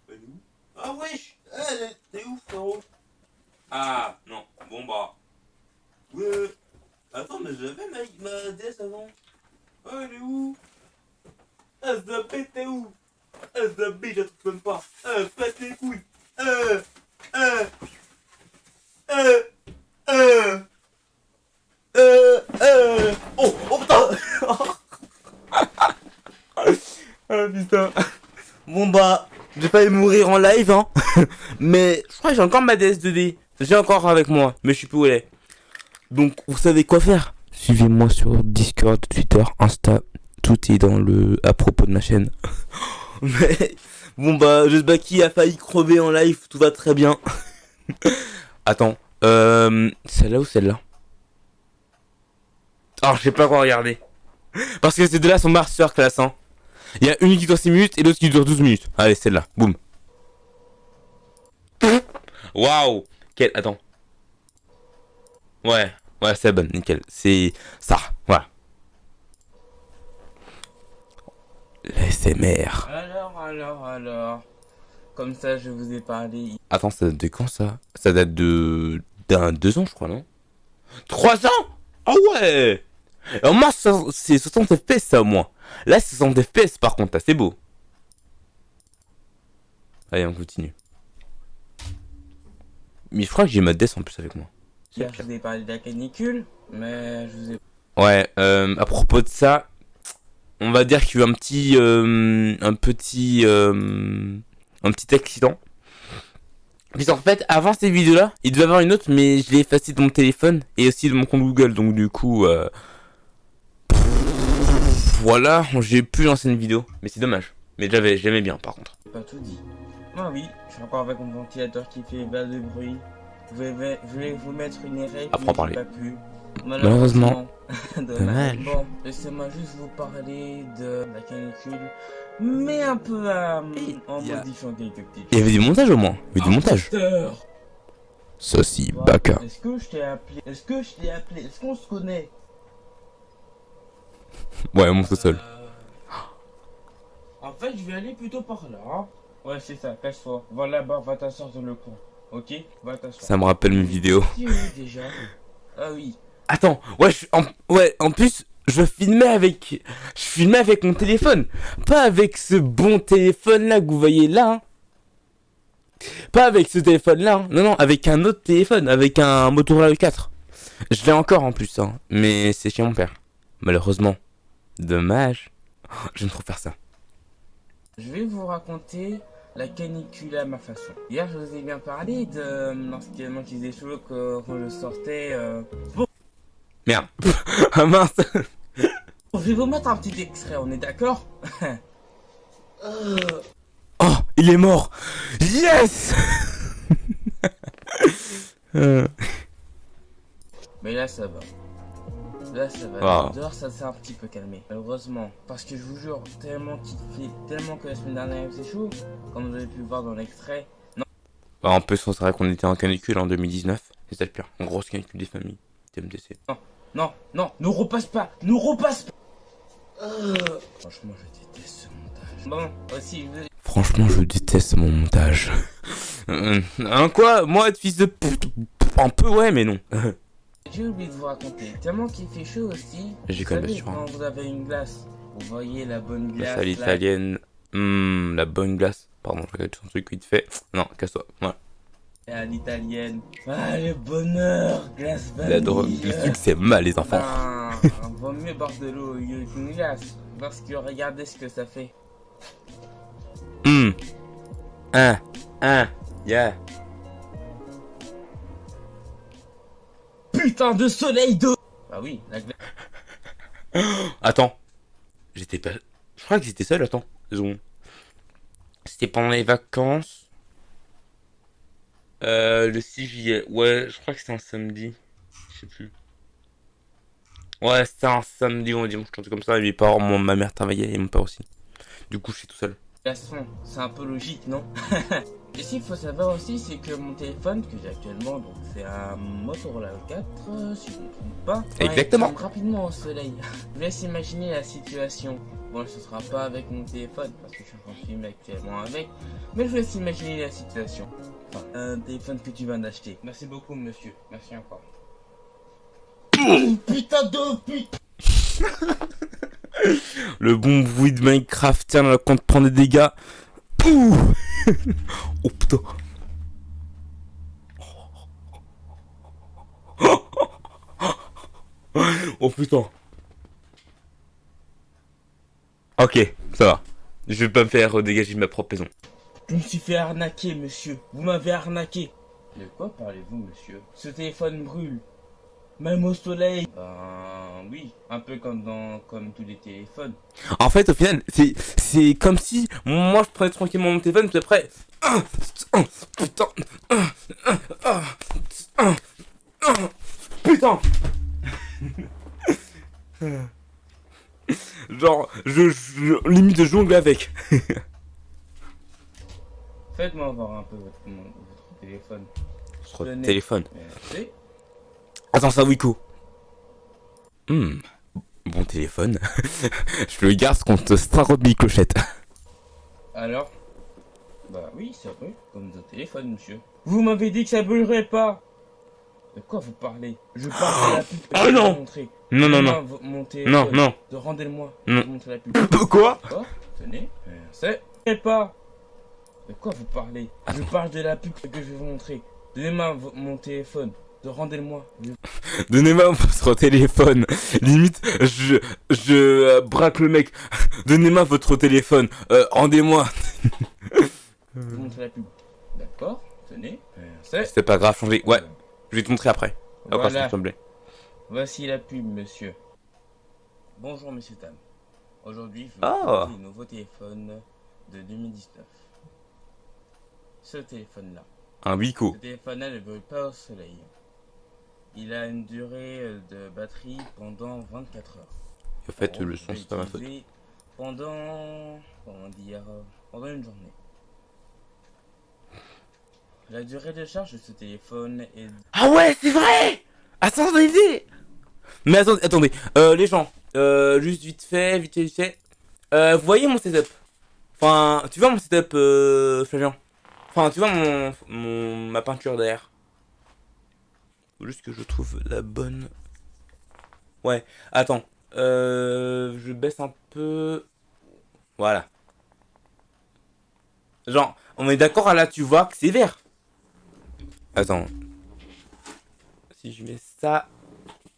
elle est où? Ah wesh Elle est- T'es où, frérot? Ah, non. Bon, bah. Ouais. Attends, mais j'avais ma, ma DS avant. Oh, elle est où? SDB, t'es où? SDB, je trouve même pas. Euh, pète les couilles. Euh, euh, euh, euh, euh, euh. Oh, oh putain (laughs) Ah putain. Bon bah, j'ai pas mourir en live, hein. (laughs) mais je crois que j'ai encore ma DS 2D. J'ai encore avec moi, mais je sais plus où elle. Donc, vous savez quoi faire? Suivez-moi sur Discord, Twitter, Insta. Tout est dans le à propos de ma chaîne. (laughs) mais bon bah, qui a failli crever en live. Tout va très bien. Attends, euh, celle-là ou celle-là Oh, je sais pas quoi regarder. Parce que ces deux-là sont master class, hein. Il y a une qui dure 6 minutes et l'autre qui dure 12 minutes. Allez, celle-là. Boum. Waouh. Quel... Attends. Ouais. Ouais, c'est bonne. Nickel. C'est ça. Voilà. L'ASMR. Alors, alors, alors. Comme ça, je vous ai parlé. Attends, ça date de quand ça? Ça date de... d'un deux ans, je crois, non? Trois ans? Ah ouais Alors moi, c'est 60 FPS, ça, au moins. Là, c'est 60 FPS, par contre, c'est beau. Allez, on continue. Mais je crois que j'ai ma DS en plus avec moi. Hier, je vous ai parlé de la canicule, mais je vous ai Ouais, euh, à propos de ça, on va dire qu'il y a eu un petit, euh, un petit, euh, un petit accident. Puis en fait, avant ces vidéos-là, il devait y avoir une autre, mais je l'ai effacée de mon téléphone et aussi de mon compte Google, donc du coup, euh, voilà, j'ai pu lancer une vidéo, mais c'est dommage. Mais j'avais, j'aimais bien, par contre. pas tout dit. Ah oui, je suis encore avec mon ventilateur qui fait bas de bruit. Je vais, je vais vous mettre une erreur Apprends à parler. j'ai pas pu. Malheureusement. (laughs) Dommage. Dommage. Bon, laissez-moi juste vous parler de la canicule, mais un peu euh, en il y a- modifiant quelques petites Il y avait du montage au moins, il y avait du montage. Montage. Saucy, baka. Est-ce que je t'ai appelé Est-ce que je t'ai appelé Est-ce qu'on se connaît? Ouais, on monte au sol. Euh, En fait, je vais aller plutôt par là. hein. Ouais, c'est ça, casse-toi. Va là-bas, va t'asseoir dans le coin. Ok? Va t'asseoir. Ça me rappelle mes vidéos. Déjà? Ah oui. Attends, ouais, je, en, ouais, en plus, je filmais avec, je filmais avec mon téléphone, pas avec ce bon téléphone là que vous voyez là. hein. Pas avec ce téléphone là, hein. non non, avec un autre téléphone, avec un Motorola 4. Je l'ai encore en plus, hein, mais c'est chez mon père. Malheureusement, dommage. Oh, J'aime trop faire ça. Je vais vous raconter la canicule à ma façon. Hier, je vous ai bien parlé de euh, lorsqu'il faisait chaud que- quand je sortais. euh, Merde. (laughs) ah mince. Je vais vous mettre un petit extrait, on est d'accord (laughs) Euh, Oh, il est mort. Yes. (laughs) Euh, Mais là, ça va. Là, ça va. Ah. Dehors, ça s'est un petit peu calmé. Heureusement. Parce que je vous jure, tellement qu'il fait, tellement que la semaine dernière, faisait chaud, comme vous avez pu le voir dans l'extrait. Bah, en plus, on savait qu'on était en canicule en 2019. C'est ça le pire. En grosse canicule des familles. TMDC. Non, non, ne repasse pas, ne repasse pas. Euh, Franchement, je déteste ce montage. Bon, aussi, je Franchement, je déteste mon montage. Hein, quoi? Moi, être fils de pute? Un peu, ouais, mais non. j'ai oublié de vous raconter. Tellement qu'il fait chaud aussi. J'ai quand même sûr, quand vous avez une glace, vous voyez la bonne glace. À là, l'italienne. Hmm, la bonne glace. Pardon, je regarde son truc vite fait. Non, casse-toi. Voilà. À l'italienne. Ah, le bonheur, glace La drogue. vanille. Le truc, c'est mal, les enfants. Ben, vaut mieux boire de l'eau qu'une glace. Parce que regardez ce que ça fait. Hmm. Un. Un. Yeah. Putain de soleil de... Bah oui, la glace. (gasps) Attends. J'étais pas... Je crois que j'étais seul, attends. C'était pendant les vacances. Euh, le 6 juillet. Ouais, je crois que c'était un samedi. Je sais plus. Ouais, c'était un samedi ou un dimanche, un truc comme ça. Et mes parents, mon- ma mère travaillait et mon père aussi. Du coup, je suis tout seul. glaçons, c'est un peu logique, non? (laughs) Et s'il faut savoir aussi, c'est que mon téléphone que j'ai actuellement, donc c'est un Motorola 4, euh, si je ne me trompe pas. Exactement. il tombe rapidement au soleil. Je vous (laughs) laisse imaginer la situation. Bon, ce sera pas avec mon téléphone, parce que je suis en train de filmer actuellement avec, mais je vous laisse imaginer la situation. Enfin, un téléphone que tu viens d'acheter. Merci beaucoup, monsieur. Merci encore. putain de pute (laughs) Le bon bruit de Minecraft, tiens, là, quand prend des dégâts. Ouh (laughs) oh putain. (laughs) Oh putain. Ok, ça va. Je vais pas me faire dégager de ma propre maison. Je me suis fait arnaquer, monsieur. Vous m'avez arnaqué. De quoi parlez-vous, monsieur? Ce téléphone brûle. Même au soleil. Ben oui, un peu comme dans comme tous les téléphones. En fait, au final, c'est c'est comme si moi je prenais tranquillement mon téléphone, puis après. Ah, Putain. ah, ah, Putain. Genre, je, je limite de jongle avec. (laughs) Faites-moi voir un peu votre, votre téléphone. Tenez. téléphone. Merci. Attends, ça, Wiko. Hmm. Bon téléphone. (laughs) je le garde contre Starobie Clochette. Alors? Bah oui, ça brûle, comme dans téléphone, monsieur. Vous m'avez dit que ça brûlerait pas De quoi vous parlez? Je parle de la (gasps) pub vais non montrer. Non, non, non. vo- Mon Non, non. De rendez-le-moi. Montrer la pub. Quoi? Tenez. Merci. Et pas De quoi vous parlez? Je parle de la pub que je vais vous montrer. Donnez-moi mon téléphone. De rendez-le-moi. (laughs) Donnez-moi votre téléphone. Limite, je, je euh, braque le mec. (laughs) Donnez-moi votre téléphone. Euh, rendez-moi. je vais vous montrer la pub. D'accord Tenez. C'est pas grave, changez. Ouais, je vais te montrer après. Voilà. Voici la pub, monsieur. Bonjour, monsieur Tam. Aujourd'hui, je vous Ah. présente le nouveau téléphone de 2019. Ce téléphone-là. Un Wiko. Ce téléphone-là ne brûle pas au soleil. Il a une durée euh, de batterie pendant 24 heures. En fait, Alors, le son, c'est pas ma faute. Pendant. Comment dire Pendant une journée. La durée de charge de ce téléphone est Ah ouais, c'est vrai Attendez Mais attendez, attendez. Euh, les gens, euh, juste vite fait, vite fait, vite fait. Euh, vous voyez mon setup? Enfin, tu vois mon setup, euh, Flavien? Enfin, tu vois mon, ma peinture derrière Faut juste que je trouve la bonne... Ouais, attends. Euh, je baisse un peu... Voilà. Genre, on est d'accord là, tu vois que c'est vert. Attends. Si je mets ça,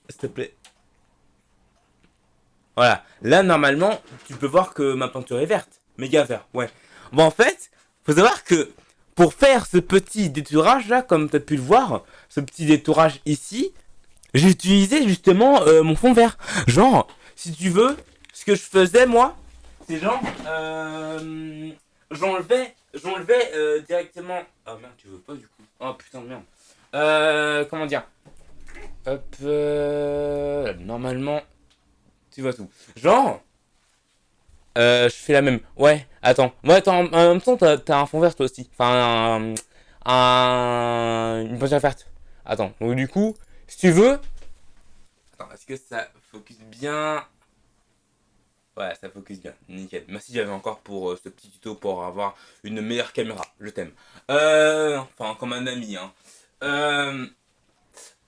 s'il te plaît. Voilà. Là, normalement, tu peux voir que ma peinture est verte. Méga vert, ouais. Bon, en fait, faut savoir que pour faire ce petit détourage là, comme tu as pu le voir, ce petit détourage ici, j'ai utilisé justement euh, mon fond vert. Genre, si tu veux, ce que je faisais moi, c'est genre, euh, j'enlevais, j'enlevais euh, directement. Ah merde, tu veux pas du coup. Oh putain de merde. Euh, comment dire? Hop, normalement, tu vois tout. Genre, euh, je fais la même. Ouais, attends. Ouais, attends, en en même temps, t'as t'as un fond vert toi aussi. Enfin, un, un- une peinture verte. Attends, donc du coup, si tu veux. Attends, est-ce que ça focus bien? Ouais, ça focus bien. Nickel. Merci j'avais encore pour euh, ce petit tuto pour avoir une meilleure caméra. Je t'aime. Euh, enfin, comme un ami, hein. Euh,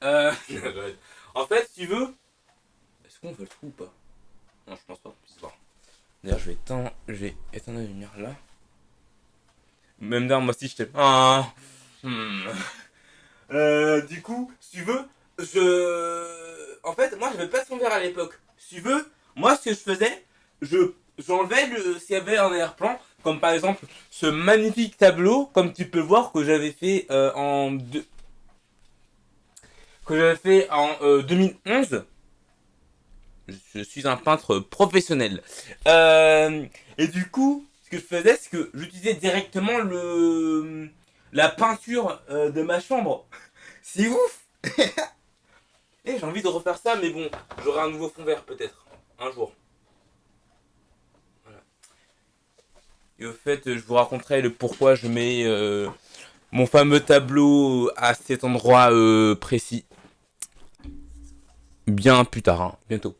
euh, (laughs) (laughs) en fait, si tu veux, est-ce qu'on veut le trou ou pas? Non, je pense pas. D'ailleurs, je vais éteindre, je la lumière là. Même d'ailleurs, moi aussi, je t'aime. Ah, hmm. Euh, du coup, si tu veux, je. En fait, moi, j'avais pas de fond vert à l'époque. Si tu veux, moi, ce que je faisais, je j'enlevais le s'il y avait un arrière-plan, comme par exemple ce magnifique tableau, comme tu peux voir que j'avais fait euh, en que j'avais fait en euh, 2011. Je suis un peintre professionnel. Euh, et du coup, ce que je faisais, c'est que j'utilisais directement le la peinture euh, de ma chambre. (laughs) C'est ouf (laughs) Et j'ai envie de refaire ça, mais bon, j'aurai un nouveau fond vert peut-être, un jour. Voilà. Et au fait, je vous raconterai le pourquoi je mets euh, mon fameux tableau à cet endroit précis. Bien plus tard, hein, bientôt.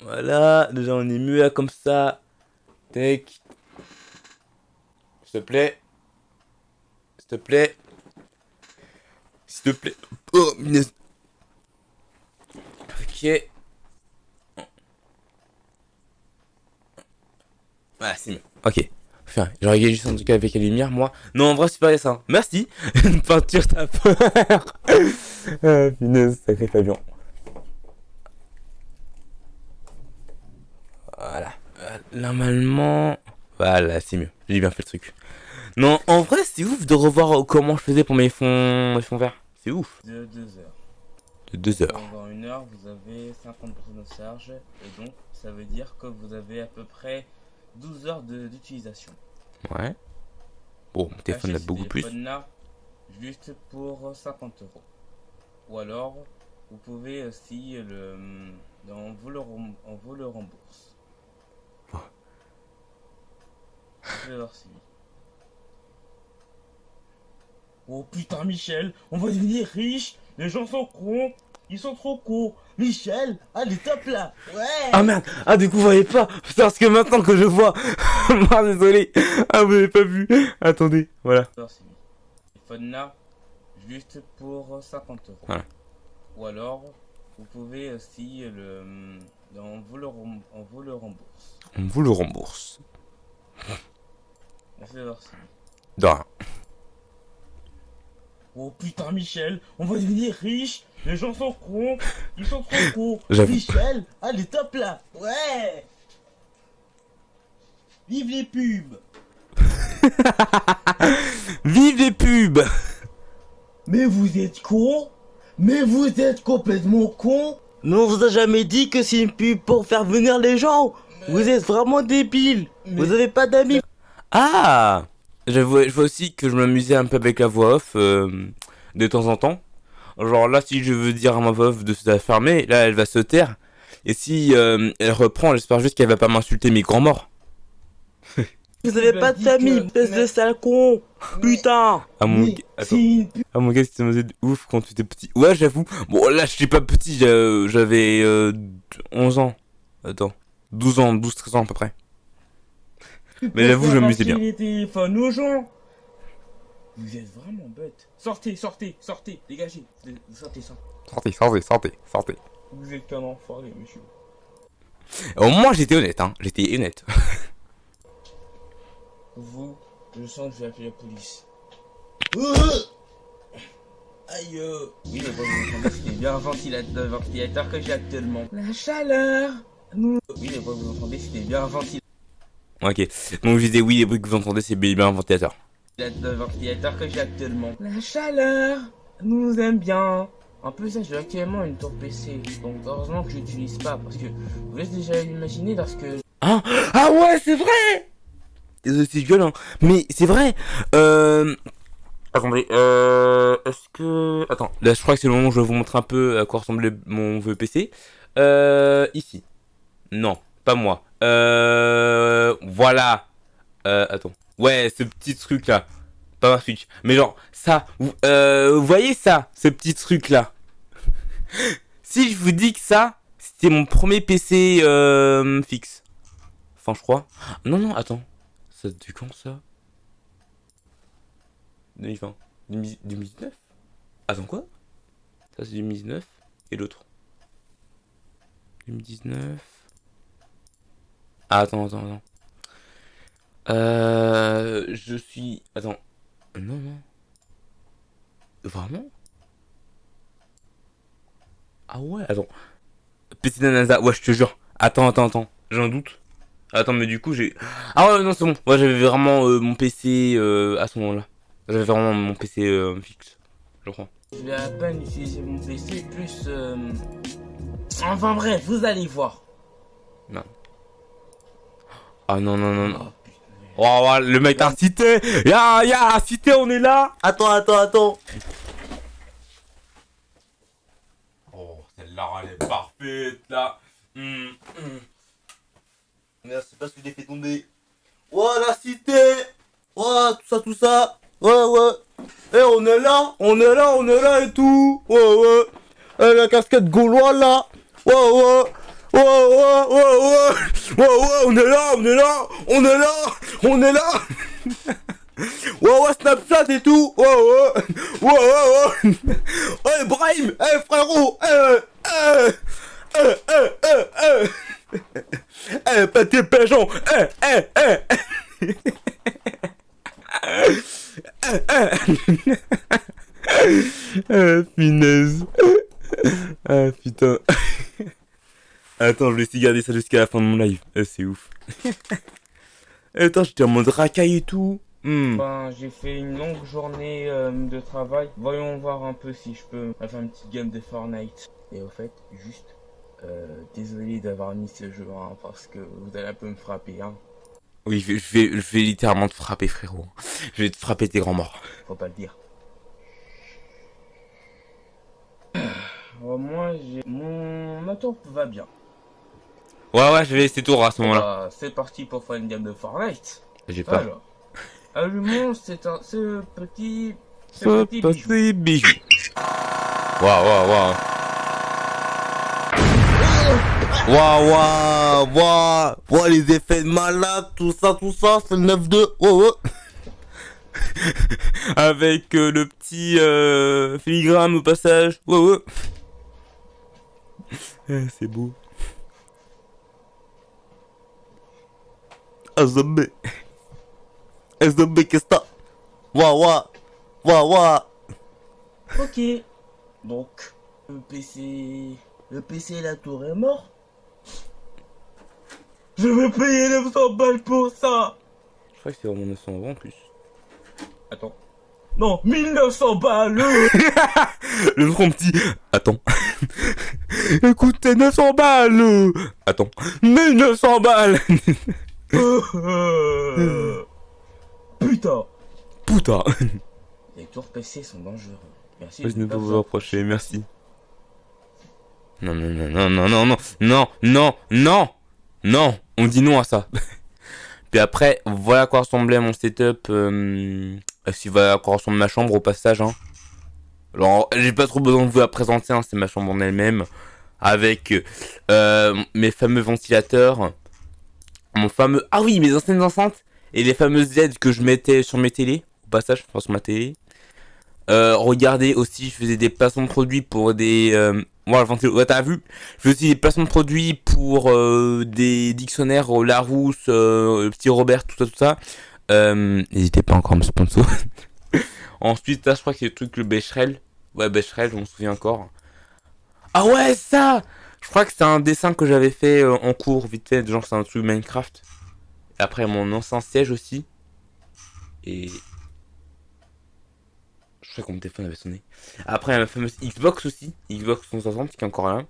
Voilà, déjà on est mieux là comme ça. Tac. S'il te plaît. S'il te plaît. S'il te plaît. Oh, mince. Ok. Voilà, c'est mieux. Ok. Enfin, regarde juste un truc avec la lumière, moi. Non, en vrai, pas ça. Merci. (laughs) Une peinture, t'as peur. (laughs) ah, punaise, sacré Fabien. Voilà. Euh, Normalement... Voilà, c'est mieux. J'ai bien fait le truc. Non, en vrai, c'est ouf de revoir comment je faisais pour mes fonds, mes fonds verts. C'est ouf. De 2 heures. De deux heures. Pendant une heure, vous avez 50% de charge. Et donc, ça veut dire que vous avez à peu près 12 heures de- d'utilisation. Ouais. Bon, mon téléphone a beaucoup plus. juste pour 50 euros. Ou alors, vous pouvez aussi le, on vous le, rem- on vous le rembourse. Oh. Je vais voir si. Oh putain, Michel, on va devenir riche. Les gens sont cons. Ils sont trop cons. Michel, allez, top là. Ouais. Ah merde Ah du coup vous voyez pas Parce que maintenant que je vois (laughs) Ah désolé Ah vous avez pas vu Attendez, voilà. Téléphone là, juste pour 50 euros. Voilà. Ou alors, vous pouvez aussi le, on vous le, rem- on vous le rembourse. On vous le rembourse. Merci. Oh putain, Michel, on va devenir riche. Les gens sont cons. Ils sont trop cons. Michel, allez, top là. Ouais. Vive les pubs. (laughs) Vive les pubs Mais vous êtes con Mais vous êtes complètement con Mais on vous a jamais dit que c'est une pub pour faire venir les gens Vous êtes vraiment débile Vous avez pas d'amis Ah je vois, je vois aussi que je m'amusais un peu avec la voix off euh, de temps en temps. Genre là, si je veux dire à ma voix off de se fermer, là, elle va se taire. Et si euh, elle reprend, j'espère juste qu'elle va pas m'insulter mes grands morts. (laughs) Vous avez pas de famille, que- espèce de sale con Putain Ah mon, gars- attends. Ah mon gars, c'était de ouf quand tu étais petit. Ouais, j'avoue. Bon, là, je suis pas petit, j'a- j'avais euh, 11 ans. Attends. 12 ans, 12-13 ans à peu près. Mais j'avoue, je m'amusais bien. les téléphones aux gens. Vous êtes vraiment bête. Sortez, sortez, sortez, dégagez. Sortez, sortez. Sortez, sortez, sortez, sortez. Vous êtes qu'un enfoiré, monsieur. Au moins, j'étais honnête, hein. J'étais honnête. (laughs) Vous, je sens que je vais appeler la police. (laughs) Aïe euh. Oui, mais bon, vous entendez, c'était bien un ventilateur, un ventilateur que j'ai actuellement. La chaleur nous... Oui, mais bon, vous entendez, c'était bien un ventilateur, ok. Donc, je disais, oui, les bruits que vous entendez, c'est bien un ventilateur. un ventilateur que j'ai actuellement. La chaleur nous aime bien. En plus, j'ai actuellement une tour PC. Donc, heureusement que je l'utilise pas. Parce que, vous laissez déjà imaginer lorsque Ah, ah ouais, c'est vrai c'est violent. Mais c'est vrai. Euh... Attendez, euh... Est-ce que... Attends, là, je crois que c'est le moment où je vais vous montrer un peu à quoi ressemblait mon vieux PC. Euh... Ici. Non, pas moi. Euh... Voilà. Euh... Attends. Ouais, ce petit truc-là. Pas ma Switch. Mais genre, ça. Vous, euh... voyez ça Ce petit truc-là. (laughs) si je vous dis que ça, c'était mon premier PC euh, fixe. Enfin, je crois. Non, non, attends. Ça de quand ça? 2020. 2000 2019 Attends, quoi? Ça, c'est 2019. Et l'autre? 2019. Ah, attends, attends, attends. Euh. Je suis. Attends. Non, non. Vraiment? Ah ouais, attends. PC Nanaza, ouais, je te jure. Attends, attends, attends. J'ai un doute. Attends, mais du coup, j'ai. Ah ouais, non, c'est bon. Ouais, j'avais vraiment euh, mon PC euh, à ce moment-là. J'avais vraiment mon PC euh, fixe. je crois. Je vais à peine utiliser mon PC plus... Enfin bref, vous allez voir. Ah non, non, non, non. Oh, putain. Oh, ouais, le mec t'a cité Ya, ya, cité, on est là Attends, attends, attends. Oh, celle-là, elle est parfaite, là. Hum, hum. Merde, c'est pas ce que j'ai fait tomber. Ouais, la cité. Ouais, tout ça, tout ça. Ouais, ouais. Eh, on est là, on est là, on est là et tout. Ouais, ouais. Eh, la casquette gaulois là. Ouais, ouais. Ouais, ouais, ouais. Ouais, ouais, on est là, on est là. On est là, on est là. (laughs) Ouais, ouais, Snapchat et tout. Ouais, ouais, ouais. Ouais, Brahim. Eh, frérot. Eh, eh. Eh, eh, eh, eh. Eh, petit pigeon (laughs) Eh, eh, eh Ah, finesse. Ah, putain. (laughs) Attends, je vais essayer de garder ça jusqu'à la fin de mon live. Ah, c'est ouf. (laughs) Attends, j'étais en mode racaille et tout. Ben, j'ai fait une longue journée euh, de travail. Voyons voir un peu si je peux faire une petite game de Fortnite. Et au fait, juste, euh, désolé d'avoir mis ce jeu, hein, parce que vous allez un peu me frapper, hein. Oui, je vais, je vais, je vais littéralement te frapper, frérot. Je vais te frapper tes grands morts. Faut pas le dire. Euh, moi, j'ai... Mon moteur va bien. Ouais, ouais, je vais laisser tour à ce moment-là. Bah, c'est parti pour faire une game de Fortnite. J'ai. Alors, allumons c'est un, ce petit... Ce Ce petit bijou. petit bijou. Waouh, waouh, waouh. Waouh, waouh, waouh Waouh, les effets de malade, tout ça, tout ça, c'est le 9-2. Ouais, ouais. Avec euh, le petit euh, filigrane au passage. Ouais. (laughs) Ah, c'est beau. Un zombie. Un zombie, qu'est-ce que t'as? Waouh, waouh. Ok. Donc, le PC... Le PC et la tour est mort. Je vais payer 900 balles pour ça Je crois que c'est vraiment 900 euros en plus. Attends. Non, 1900 balles (laughs) Le front petit. Attends. Écoutez, 900 balles. Attends. 1900 balles. (laughs) Euh, Putain Putain. Les tours PC sont dangereux. Merci Je de ne pas peux vous reprocher, merci. Non, non, non, non, non, non, non, non, non, non, non, on dit non à ça. Puis après, voilà à quoi ressemblait mon setup. Euh, si voilà à quoi ressemble ma chambre au passage. Hein. Alors, j'ai pas trop besoin de vous la présenter, hein, c'est ma chambre en elle-même. Avec euh, mes fameux ventilateurs. Mon fameux. Ah oui, mes anciennes enceintes. Et les fameuses LED que je mettais sur mes télés. Au passage, enfin sur ma télé. Euh, regardez aussi, je faisais des placements de produits pour des. Euh, voilà, ouais, t'as vu? Je faisais aussi des placements de produits pour euh, des dictionnaires, euh, Larousse, le petit Robert, tout ça, tout ça. N'hésitez pas encore à me sponsor. (laughs) Ensuite, là, je crois que c'est le truc, le Becherel. Ouais, Becherel, je m'en souviens encore. Ah ouais, ça Je crois que c'est un dessin que j'avais fait euh, en cours, vite fait, genre c'est un truc Minecraft. Après, mon ancien siège aussi. Et je crois que mon téléphone avait sonné. Après, la fameuse Xbox aussi. Xbox 360 qui est encore là.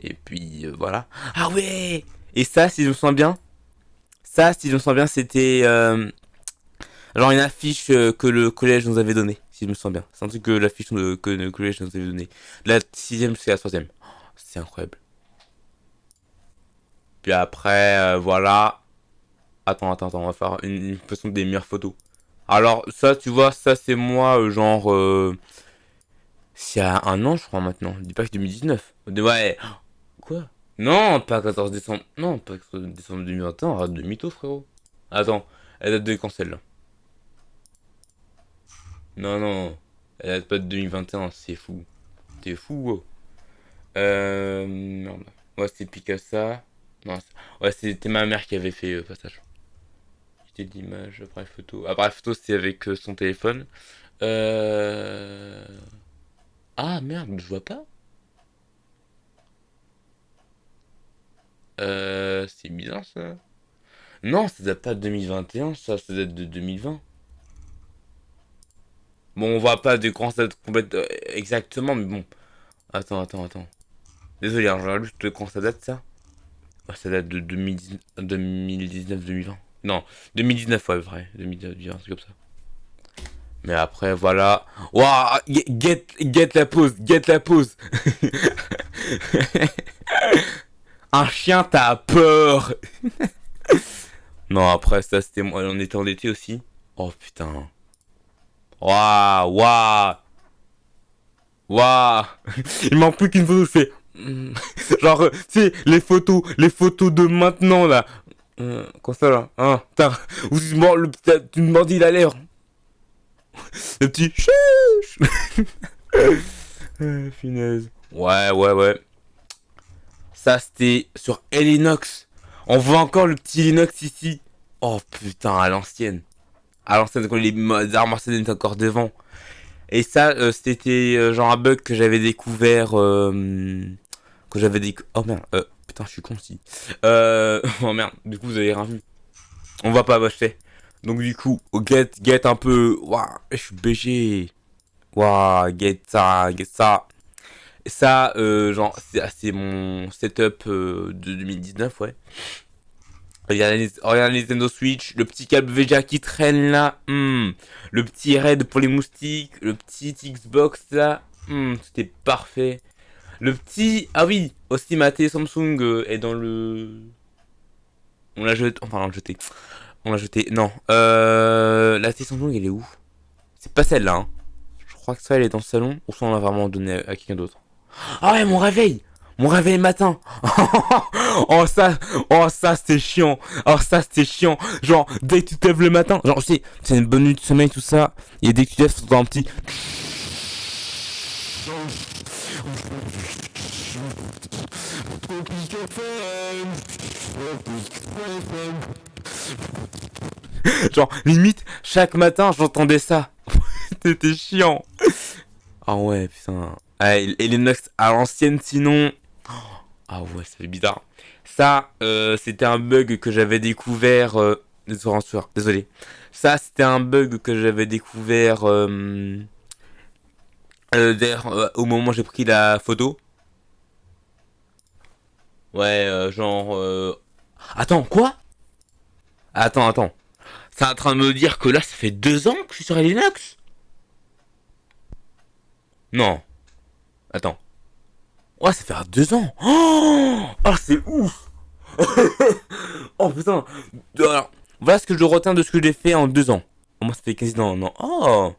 Et puis, euh, voilà. Ah ouais Et ça, si je me sens bien. Ça, si je me sens bien, c'était... euh, genre une affiche que le collège nous avait donnée. Si je me sens bien. C'est un truc que l'affiche que le collège nous avait donnée. La sixième jusqu'à la troisième. C'est incroyable. Puis après, euh, voilà. Attends, attends, attends. On va faire une, façon des meilleures photos. Alors, ça, tu vois, ça, c'est moi, euh, genre. Euh... C'est à un an, je crois, maintenant. Dis pas que 2019. De- Ouais. Quoi? Non, pas 14 décembre. Non, pas 14 décembre 2021. Arrête de mytho, frérot. Attends, elle date de quand celle-là? Non, non. Elle date pas de 2021, c'est fou. T'es fou, wow. Euh. Merde. Ouais, c'est Picasso. Non, c'est- ouais, c'était ma mère qui avait fait euh, passage quantité d'images, appareil photo. Appareil photo, c'était avec euh, son téléphone. Euh... Ah merde, je vois pas. Euh, c'est bizarre ça. Non, ça date pas de 2021, ça, ça date de 2020. Bon, on voit pas de grands dates complètes euh, exactement, mais bon. Attends, attends, attends. Désolé, je regarde juste quand ça date, ça? Ça date de 2019-2020. Non, 2019, ouais, vrai. 2019, un truc comme ça. Mais après, voilà. Waouh, get, get la pause, get la pause. (laughs) Un chien, t'as peur. (laughs) non, après, ça, c'était moi. On était en été aussi. Oh putain. Waouh, waouh. Waouh. (laughs) Il manque plus qu'une photo, fais. (laughs) Genre, tu sais, les photos, les photos de maintenant, là. Euh, quoi ça, là Hein. Ou tu le, tu il a l'air. (laughs) Le petit (laughs) euh, Finesse. Ouais, ouais, ouais. Ça, c'était sur Elinox. On voit encore le petit Linux ici. Oh putain, à l'ancienne. À l'ancienne, quand les armes étaient encore devant. Et ça, euh, c'était euh, genre un bug que j'avais découvert. Euh, j'avais découvert. Oh merde, euh, putain, je suis con si. Euh, (laughs) oh merde, du coup, vous avez rien vu. On va pas acheter. Donc du coup, get, get un peu... Waouh, je suis BG. Waouh, get ça, get ça. Ça, euh, genre, c'est mon setup euh, de 2019, ouais. Regarde les Nintendo Switch, le petit câble VGA qui traîne là, hmm. le petit raid pour les moustiques, le petit Xbox là, hmm, c'était parfait. Le petit, ah oui, aussi ma télé Samsung euh, est dans le... On l'a jeté, enfin on l'a jeté. On l'a jeté. Non. Euh, la télé Samsung, elle est où? C'est pas celle-là. Hein. Je crois que ça, elle est dans le salon. Ou ça, on l'a vraiment donné à, quelqu'un d'autre. Ah ouais, mon réveil Mon réveil matin (laughs) Oh ça, oh ça c'était chiant. Oh ça c'était chiant. Genre dès que tu te lèves le matin, genre tu c'est une bonne nuit de sommeil tout ça. Et dès que tu te lèves, tu un petit. Genre, limite, chaque matin, j'entendais ça. (laughs) C'était chiant. Ah ouais, putain. Ah, et les Nox à l'ancienne, sinon... Ah ouais, ça fait bizarre. Ça, euh, c'était un bug que j'avais découvert... Euh... Désolé. Ça, c'était un bug que j'avais découvert... Euh... Euh, D'ailleurs, euh, au moment où j'ai pris la photo. Ouais, euh, genre... Euh... Attends, quoi? Attends, attends. C'est en train de me dire que là, ça fait deux ans que je suis sur Linux Non. Attends. Ouais, ça fait deux ans. Oh, oh c'est ouf. (laughs) oh putain. Alors, voilà ce que je retiens de ce que j'ai fait en deux ans. Moi, ça fait quasi non, non. Oh.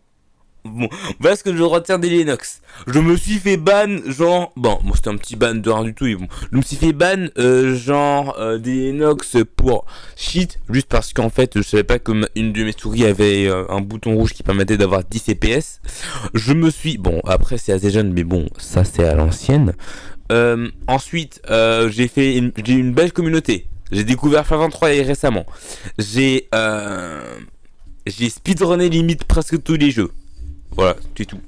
Bon, voilà ce que je retiens des Linux. Je me suis fait ban, genre... Bon, moi c'était un petit ban de rien du tout. bon. Je me suis fait ban, euh, genre, euh, des Linux pour shit. Juste parce qu'en fait, je savais pas que une de mes souris avait euh, un bouton rouge qui permettait d'avoir 10 CPS. Je me suis... Bon, après c'est assez jeune, mais bon, ça c'est à l'ancienne. Ensuite, j'ai fait une, une belle communauté. J'ai découvert Far 3 récemment. J'ai... J'ai speedrunné limite presque tous les jeux. Voilà, c'est tout.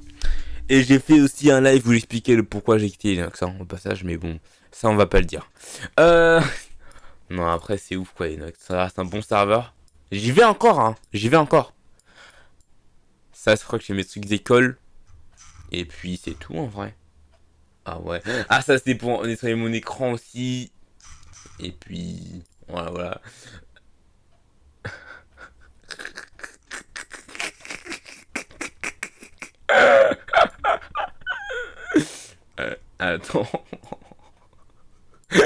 Et j'ai fait aussi un live où j'expliquais le pourquoi j'ai quitté Linux hein, au passage, mais bon, ça on va pas le dire. Euh... (laughs) Non, après c'est ouf quoi Linux, ça reste un bon serveur. J'y vais encore, hein, j'y vais encore. Ça, je crois que j'ai mes trucs d'école. Et puis c'est tout en vrai. Ah ouais. Ah ça c'est pour nettoyer mon écran aussi. Et puis... Voilà, voilà. Attends. (laughs)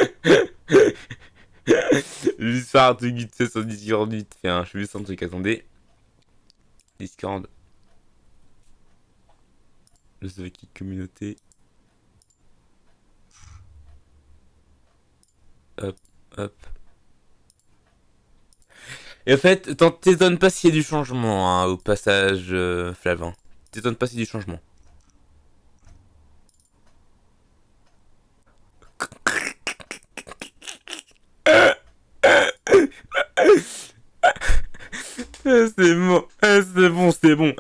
juste faire un truc fait sur Discord vite fait. Hein. Juste un truc. Attendez. Discord. Le qui communauté. Hop, hop. Et en fait, t'étonnes pas s'il y a du changement hein, au passage, euh, Flavin. T'étonnes pas s'il y a du changement. C'est bon, c'est bon, c'est bon.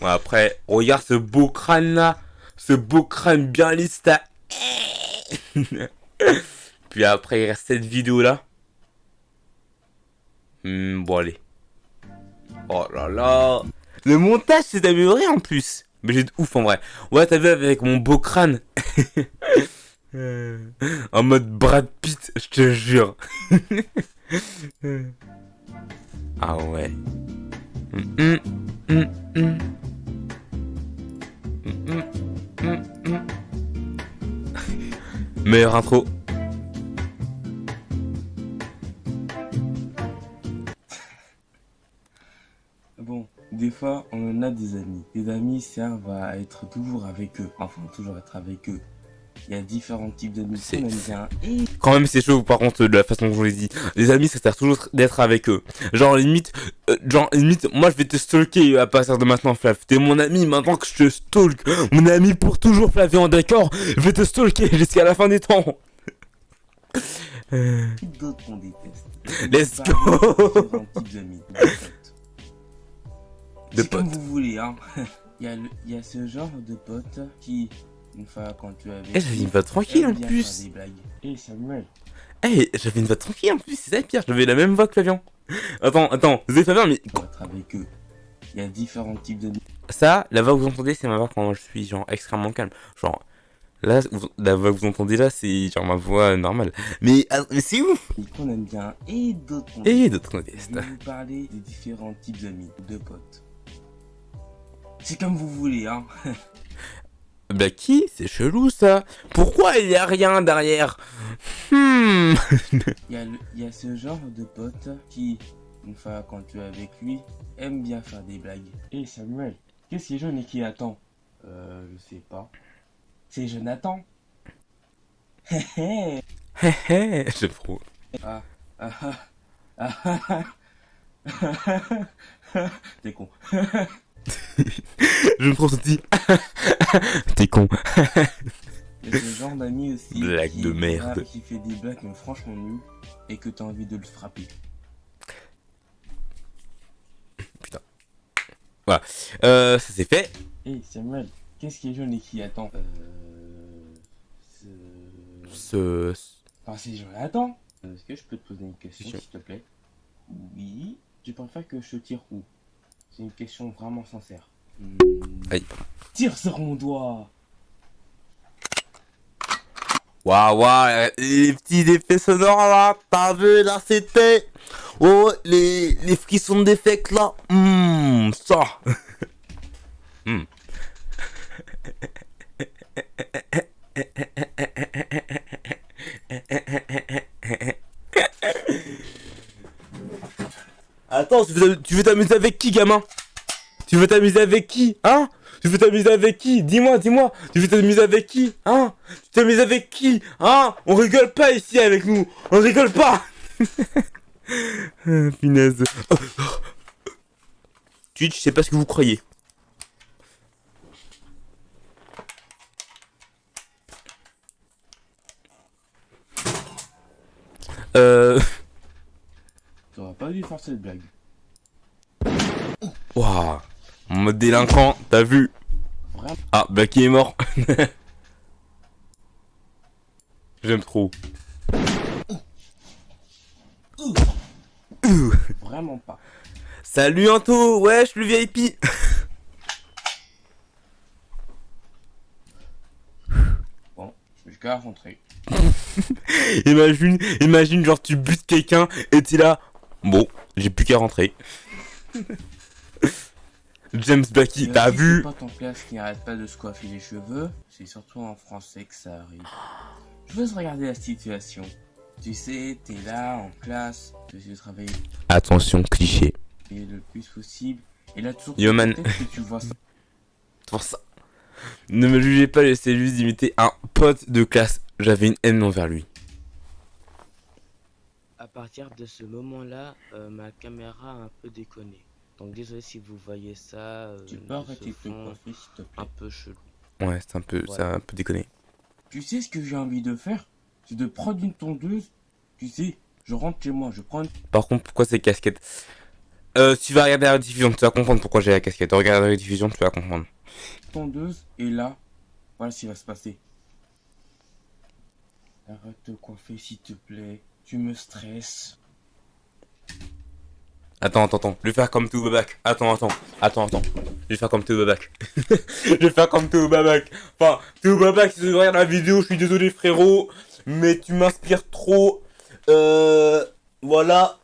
bon, après, regarde ce beau crâne là. Ce beau crâne bien lisse là. (laughs) Puis après, il reste cette vidéo là. Hmm, bon, allez. Oh là là. Le montage s'est amélioré en plus. Mais j'ai de ouf en vrai. Ouais, t'as vu avec mon beau crâne? (laughs) En mode Brad Pitt, je te jure. (laughs) ah ouais. Hum. (laughs) Meilleure intro. Bon, des fois, on en a des amis. Les amis servent à être toujours avec eux. Enfin, toujours être avec eux. Il y a différents types C'est- qu'on aime bien. Quand même, c'est chaud, par contre, de la façon dont je vous l'ai dit. Les amis, ça sert toujours d'être avec eux. Genre, limite, euh, genre, limite, moi, je vais te stalker à partir de maintenant, Flav. T'es mon ami, maintenant que je te stalk. Mon ami pour toujours, Flav, et en d'accord, je vais te stalker jusqu'à la fin des temps. Euh, d'autres qu'on déteste? Let's Parler go. de de potes. De comme vous voulez, hein. (laughs) Il y, a le- il y a ce genre de potes qui, une fois quand tu avais. Eh, j'avais une voix tranquille en plus. Eh Samuel, Eh, j'avais une voix tranquille en plus, c'est ça pire, j'avais la même voix que Flavien. Attends, attends, c'est Flavien, mais avec eux. Il y a différents types d'amis. ça, la voix que vous entendez, c'est ma voix quand je suis genre extrêmement calme. Genre, là, vous- la voix que vous entendez là, c'est genre ma voix normale. Mais, ah, mais c'est ouf qu'on aime bien et d'autres Et d'autres Je modestes. vais vous parler des différents types d'amis, de potes. C'est comme vous voulez, hein. (laughs) Bah qui? C'est chelou ça Pourquoi il y a rien derrière? Hmm (laughs) Il y, a y ce genre de pote qui, une fois quand tu es avec lui, aime bien faire des blagues. Eh Samuel, qu'est-ce qui est jaune et qui attend? Euh, je sais pas. C'est Jonathan. (laughs) Hé hé. Hé hé, j'aime trop. Ah, (laughs) ah, ah, ah, ah. T'es con. J'aime trop ce (laughs) petit. (laughs) T'es con. Il y a ce genre d'ami aussi. (laughs) Blague qui, de merde. voilà, qui fait des blagues mais franchement nulles et que t'as envie de le frapper. Euh, ça c'est fait. Eh Samuel, qu'est-ce qui est jaune et qui attend Euh. Ce... Ce... Enfin, c'est Jonathan. Est-ce que je peux te poser une question, Question. s'il te plaît? Oui. Tu préfères que je te tire où? C'est une question vraiment sincère. Aïe. Tire sur mon doigt Waouh, waouh, les petits effets sonores là, t'as vu là c'était. Oh, les, les frissons d'effects là. Hum, ça. Hum. Attends, tu veux t'amuser avec qui, gamin? Tu veux t'amuser avec qui Hein? Tu veux t'amuser avec qui? Dis-moi, dis-moi. Tu veux t'amuser avec qui Hein? Tu t'amuses avec qui Hein? On rigole pas ici avec nous. On rigole pas. (laughs) Oh. Twitch, c'est pas ce que vous croyez. Euh... T'aurais pas dû faire cette blague. Waouh. En mode délinquant, t'as vu Vraiment. Ah, Blacky est mort. (laughs) J'aime trop. Vraiment pas. Salut Anto, wesh le VIP. Bon, je vais qu'à rentrer. (laughs) imagine, imagine genre tu butes quelqu'un et t'es là. Bon, j'ai plus qu'à rentrer. (laughs) James Blacky, Et t'as vu C'est pas ton classe qui n'arrête pas de se coiffer les cheveux. C'est surtout en français que ça arrive. Je veux regarder la situation. Tu sais, t'es là en classe, tu essaies de travailler Attention, cliché. le plus possible. Et là, toujours Yo, man. que tu vois ça. (laughs) Pour ça. Ne me jugez pas, j'essaie juste d'imiter un pote de classe. J'avais une haine envers lui. À partir de ce moment-là, euh, ma caméra a un peu déconné. Donc désolé si vous voyez ça. euh, Tu peux arrêter te coiffer, s'il te un plaît. peu chelou. Ouais, c'est un peu, Ouais. c'est un peu déconné. Tu sais ce que j'ai envie de faire? C'est de prendre une tondeuse. Tu sais, je rentre chez moi, je prends une Par contre, pourquoi ces casquettes? Euh, tu vas regarder la rediffusion, tu vas comprendre pourquoi j'ai la casquette. Regarde la rediffusion, tu vas comprendre. tondeuse et là, voilà ce qui va se passer. Arrête de coiffer s'il te plaît. Tu me stresses. Attends, attends, attends. Je vais faire comme tout Babac. Attends, attends. Attends, attends. Je vais faire comme tout Babac. (laughs) je vais faire comme tout Babac. Enfin, tout Babac, si tu regardes la vidéo, je suis désolé, frérot. Mais tu m'inspires trop. Euh. Voilà.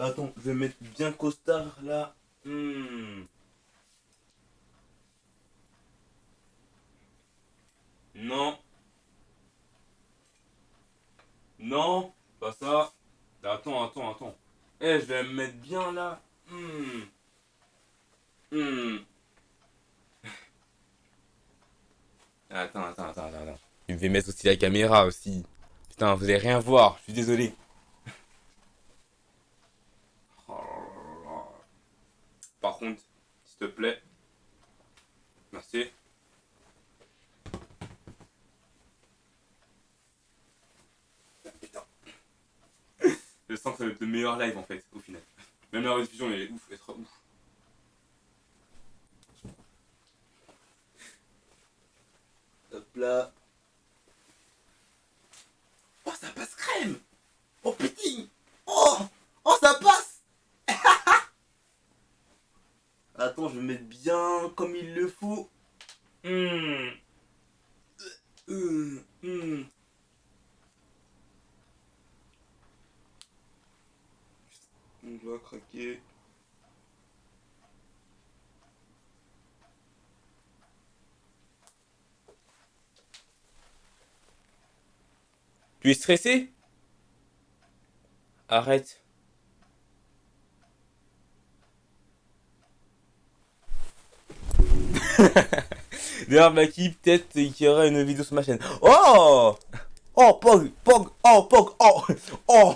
Attends, je vais mettre bien costard là. Hmm. Non. Non, pas ça. Attends, attends, attends. Eh, je vais me mettre bien là. Hmm. Hmm. (laughs) Attends, attends, attends, attends. attends. Je vais mettre aussi la caméra aussi. Putain, vous allez rien voir, je suis désolé. (laughs) Oh. Par contre, s'il te plaît. Merci. Ah, Putain. Je sens que ça va être le meilleur live en fait, au final. Même la rediffusion, elle est ouf, elle sera ouf. Hop là. Oh, ça passe crème Oh putain Oh Oh, ça passe (laughs) Attends, je vais mettre bien comme il le faut. Hmm. Hum, hum. On doit craquer. Tu es stressé? Arrête. (laughs) D'ailleurs, Maki, peut-être qu'il y aura une vidéo sur ma chaîne. Oh Oh, Pog, Pog, oh, Pog, oh, oh,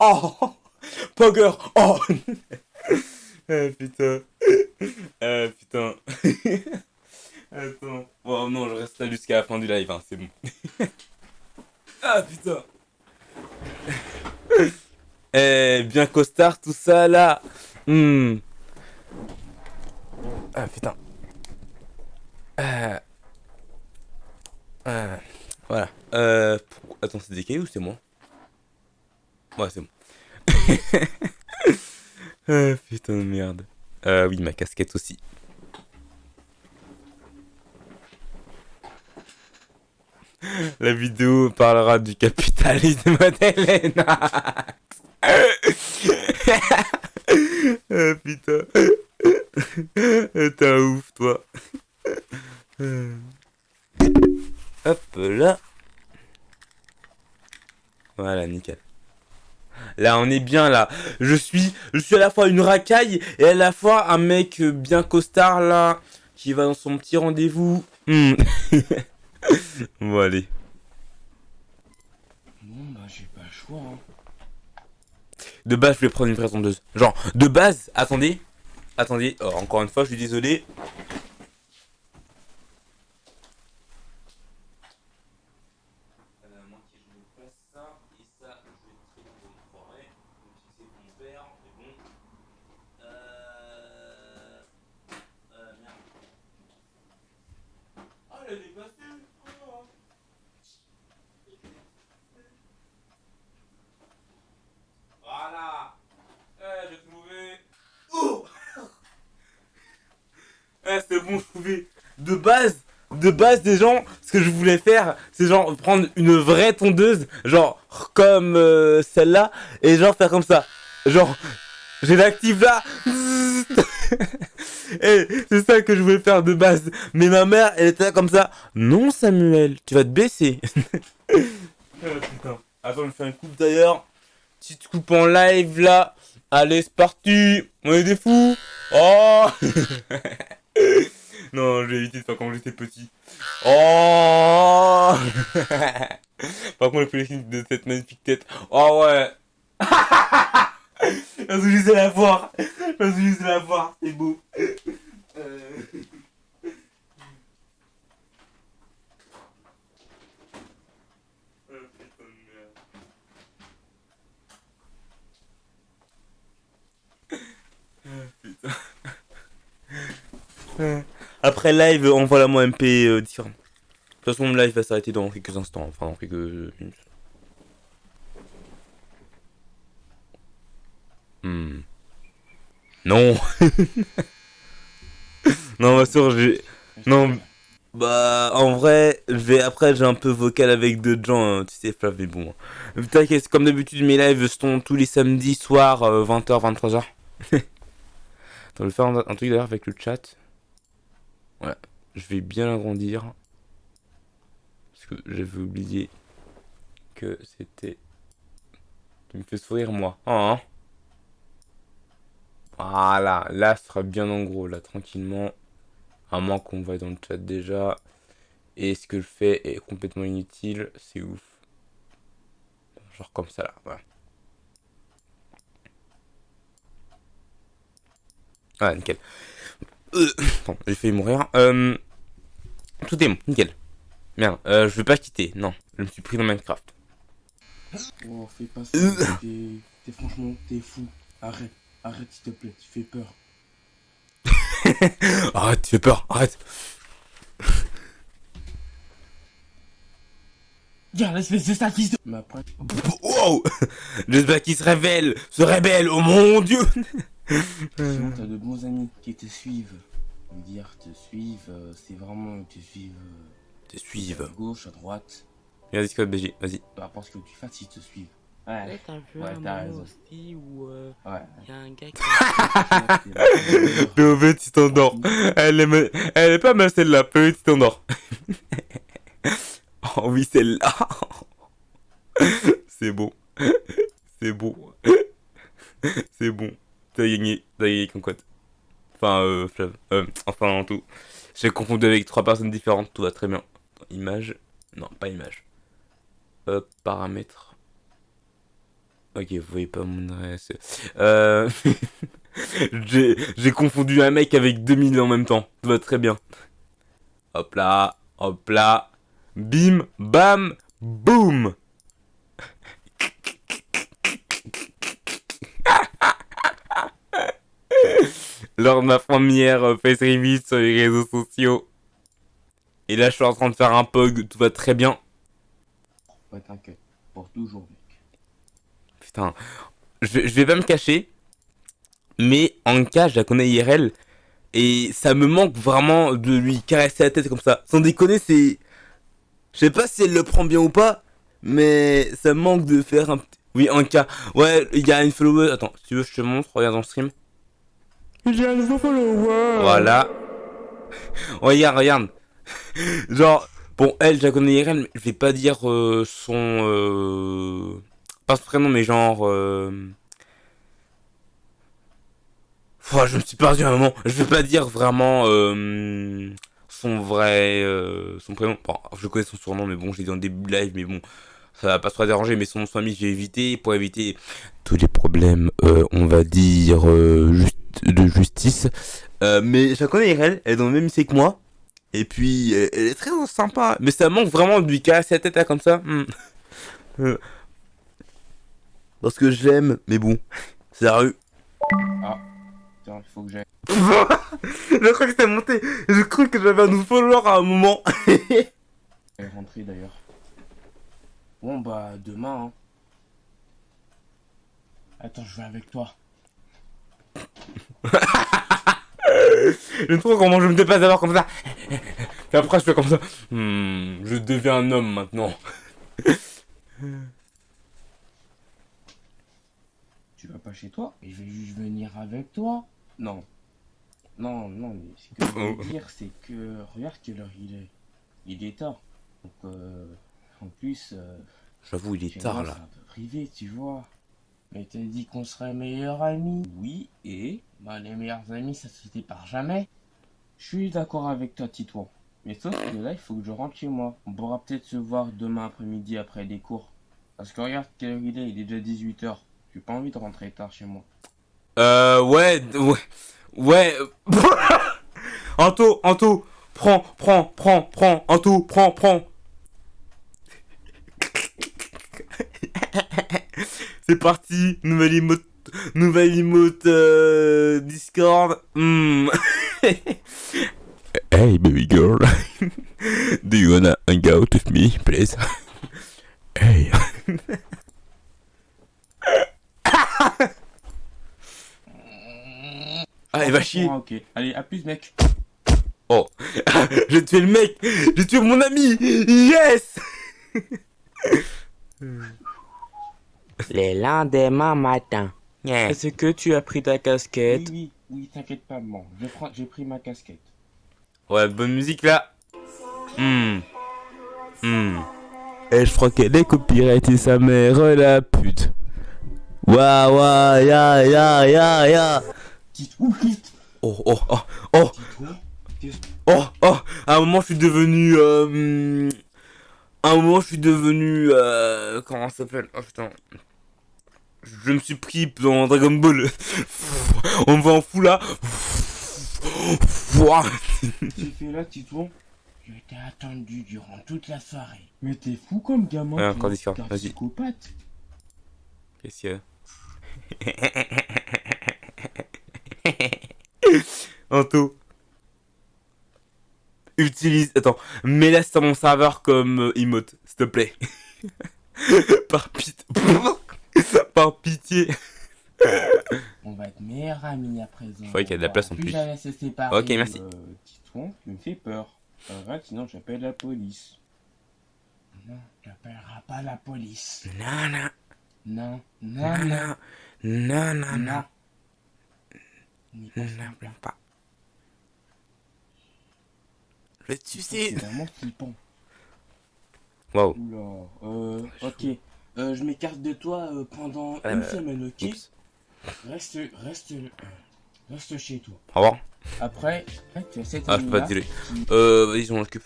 oh, Pogger, oh (laughs) Ah putain. Ah putain. (laughs) Attends. Oh non, je reste là jusqu'à la fin du live, hein, c'est bon. (laughs) ah putain. Eh, bien costard, tout ça là. Hmm. Ah putain. Ah. Ah. Voilà. Euh. Attends, c'est des cailloux ou c'est moi Ouais, c'est bon. (laughs) ah putain de merde. Euh, oui, ma casquette aussi. La vidéo parlera du capitalisme (laughs) modèle (laughs) ah putain. T'es un ouf, toi. Hop là. Voilà, nickel. Là, on est bien là. Je suis, je suis à la fois une racaille et à la fois un mec bien costard là, qui va dans son petit rendez-vous. Hmm. (laughs) bon, allez. Bon, bah, j'ai pas le choix. Hein. De base, je vais prendre une vraie tondeuse. Genre, de base, attendez. Attendez, oh, encore une fois, je suis désolé. Ah, elle est dépassée. Oh. Voilà. Eh, j'ai trouvé. Oh Eh, c'est bon, je trouvais. De base, de base, des gens, ce que je voulais faire, c'est genre prendre une vraie tondeuse, genre comme euh, celle-là, et genre faire comme ça. Genre, j'ai l'active là. (laughs) Eh, c'est ça que je voulais faire de base. Mais ma mère, elle était là comme ça. Non, Samuel, tu vas te baisser. Putain. Attends, je me fais une coupe d'ailleurs. Petite coupe en live là. Allez, c'est parti. On est des fous. Oh (laughs) Non, je vais éviter de faire quand j'étais petit. Oh (laughs) Par contre, je fais de cette magnifique tête. Oh ouais (laughs) Parce que je sais la voir. Parce que je sais la voir. C'est beau. Euh. (laughs) Putain Euh, Après live, envoie-la moi MP euh, différent. De toute façon, le live va s'arrêter dans quelques instants, enfin dans quelques minutes. Hmm. Non. (laughs) non, ma soeur, j'ai. Non. Bah, en vrai, après, j'ai un peu vocal avec d'autres gens, hein, tu sais, Flav, mais bon. T'inquiète, comme d'habitude, mes lives sont tous les samedis soirs, 20h, 23h. (laughs) Attends, je vais faire un, un truc d'ailleurs avec le chat. Ouais, je vais bien l'agrandir. Parce que j'avais oublié que c'était. Tu me fais sourire, moi. Hein voilà, là, ce sera bien en gros, là, tranquillement. À moins qu'on va dans le chat déjà. Et ce que je fais est complètement inutile. C'est ouf. Genre comme ça là. Voilà. Ah, nickel. Euh, (coughs) bon, j'ai failli mourir. Euh, tout est bon, nickel. Merde, euh, je vais pas quitter. Non, je me suis pris dans Minecraft. Oh, fais pas ça. Euh. T'es franchement, t'es fou. Arrête, arrête s'il te plaît, tu fais peur. (laughs) Arrête, tu fais peur, arrête. Regarde, espèce de fils de... Mais après, Wow (laughs) J'espère qu'il se révèle, se rébelle, oh mon dieu (laughs) (laughs) sinon t'as de bons amis qui te suivent. Je veux dire, te suivent, euh, c'est vraiment te suivent euh, Te à suivent. gauche, à droite. Regarde Discord BG, vas-y. Peu importe ce que tu fasses, ils te suivent. Ouais, Ouais, t'as vu Ouais, un t'as moment raison. aussi où euh, ouais. y a un gars qui (laughs) fait, tu t'endors. Elle est, elle est pas mal celle-là, tu t'endors. (laughs) oh oui, celle-là. C'est bon. C'est bon. C'est bon. Enfin, euh, Flav. Euh, enfin, en tout. J'ai confondu avec trois personnes différentes. Tout va très bien. Image. Non, pas image. Euh, paramètres. Ok, vous voyez pas mon adresse. Euh... (laughs) J'ai j'ai confondu un mec avec 2000 en même temps. Tout va très bien. Hop là, hop là. Bim, bam, boum. Lors de ma première euh, face reveal sur les réseaux sociaux. Et là, je suis en train de faire un pog. Tout va très bien. Ouais, t'inquiète. Pour toujours, mec. Putain, je, je vais pas me cacher, mais Anka, je la connais IRL, et ça me manque vraiment de lui caresser la tête comme ça. Sans déconner, c'est... Je sais pas si elle le prend bien ou pas, mais ça me manque de faire un petit... Oui, Anka. Ouais, il y a une follower... Attends, si tu veux, je te montre, regarde dans le stream. Voilà. regarde, regarde. Genre, bon, elle, je la connais IRL, mais je vais pas dire euh, son... Euh... Pas son prénom, mais genre... Euh... Je me suis perdu un moment. Je vais pas dire vraiment son vrai... son prénom. Bon, je connais son surnom, mais bon, je l'ai dit en début de live, mais bon... Ça va pas trop déranger, mais son nom de famille, j'ai évité pour éviter tous les problèmes, on va dire, juste, de justice. Euh, mais je la connais, elle, elle est dans le même lycée que moi. Et puis, elle, est très sympa. Mais ça manque vraiment de lui casser la tête là, comme ça. Hmm. Euh, Parce que je l'aime, mais bon, c'est la rue. Tiens, il faut que j'aille. (laughs) je crois que c'était monté. Je crois que j'avais un nouveau follower à un moment. Elle est rentrée d'ailleurs. Bon, bah, demain, hein. Attends, je vais avec toi. J'aime trop comment je me dépasse d'abord comme ça. Et après, je fais comme ça. Hmm, je deviens un homme maintenant. Tu vas pas chez toi? Et je vais juste venir avec toi Non. Non, non, mais ce que je veux dire, c'est que. Regarde quelle heure il est. Il est tard. Donc, euh, en plus, euh, J'avoue, il est tard là. C'est un peu privé, tu vois. Mais t'as dit qu'on serait meilleurs amis. Oui, et Bah, les meilleurs amis, ça se sépare jamais. Je suis d'accord avec toi, Titouan. Mais sauf que là, il faut que je rentre chez moi. On pourra peut-être se voir demain après-midi après les cours. Parce que regarde quelle heure il est, il est déjà 18h. J'ai pas envie de rentrer tard chez moi. Euh, ouais, ouais, ouais. (laughs) Anto, Anto, prends, prends, prends, prends, Anto, prends, prends. (laughs) C'est parti, nouvelle emote, nouvelle emote euh, Discord. Hmm. (laughs) hey baby girl, (laughs) do you wanna hang out with me, please? Hey. Ah, il va chier. Ok. Allez, à plus, mec. (laughs) J'ai tué le mec J'ai tué mon ami Yes Les lendemains matin. Yeah. Est-ce que tu as pris ta casquette oui, oui, t'inquiète pas, prends- J'ai pris ma casquette. Ouais, bonne musique là. Hmm. Hmm. Et je crois qu'elle est copyright sa mère la pute. Waouh, waouh, ya, ya, ya, ya. Oh, oh, oh, oh, oh, oh. À un moment, je suis devenu. Euh, hmm, à un moment, je suis devenu. Euh, comment ça s'appelle? Oh putain. Je me suis pris dans Dragon Ball. On me voit en fou là. Fait là, Titouan. Je t'ai attendu durant toute la soirée. Mais t'es fou comme gamin. Toi. encore vas-y. Qu'est-ce qu'il y a (laughs) Anto. Utilise. Attends, mets-la sur mon serveur comme euh, emote, s'il te plaît. (laughs) Par pitié. (laughs) (laughs) Par pitié. On va être meilleurs amis à présent. Faudrait qu'il y ait de la place en plus. jamais se séparer. Ok, merci. Euh, Titouan, tu me fais peur. Arrête, sinon j'appelle la police. Non, t'appelleras pas la police. Non, non, Non, non, non, non, non, non, non, non. pas. vais te C'est vraiment flippant. Waouh. Oula, euh, ok. Euh, je m'écarte de toi euh, pendant une semaine, ok Oups. Reste, reste, reste chez toi. Au revoir. Après, après tu as cette Ah, je peux pas te dire. Euh, vas-y, on l'occupe.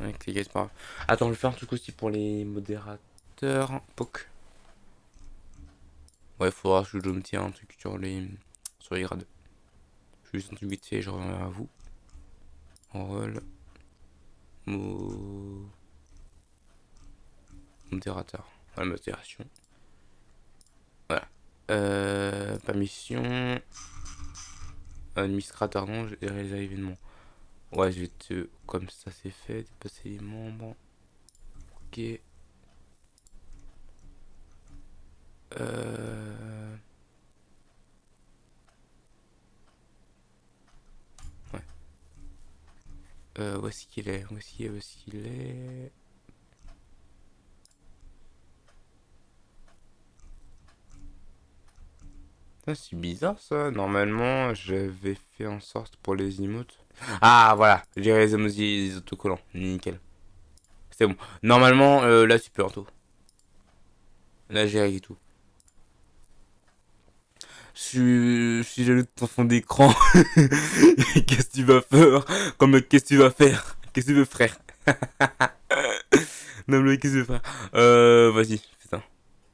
Avec les gars, c'est pas grave. Attends, je vais faire un truc aussi pour les modérateurs. Poc. Ouais, faudra que je me tiens un truc sur les, sur les grades. Juste un truc vite fait, je reviens à vous. Rôle. Mo... Modérateur. Modération. Voilà. Euh, permission. Administrateur, non, j'ai réalisé l'événement. Ouais, je vais te. Comme ça, c'est fait. Dépasser les membres. Ok. Euh... Ouais. Euh, où est-ce qu'il est? Où est-ce qu'il est? Où est-ce qu'il est? C'est bizarre ça. Normalement, j'avais fait en sorte pour les emotes. Ah, voilà. J'ai les les autocollants. Nickel. C'est bon. Normalement, euh, là, tu peux, Anto. Là, j'ai réglé tout. Je suis, jaloux de ton fond d'écran. (laughs) qu'est-ce que tu vas faire? Comme qu'est-ce que tu vas faire? Qu'est-ce que tu veux, frère? (laughs) Non, mais qu'est-ce que tu veux faire? Euh. Vas-y,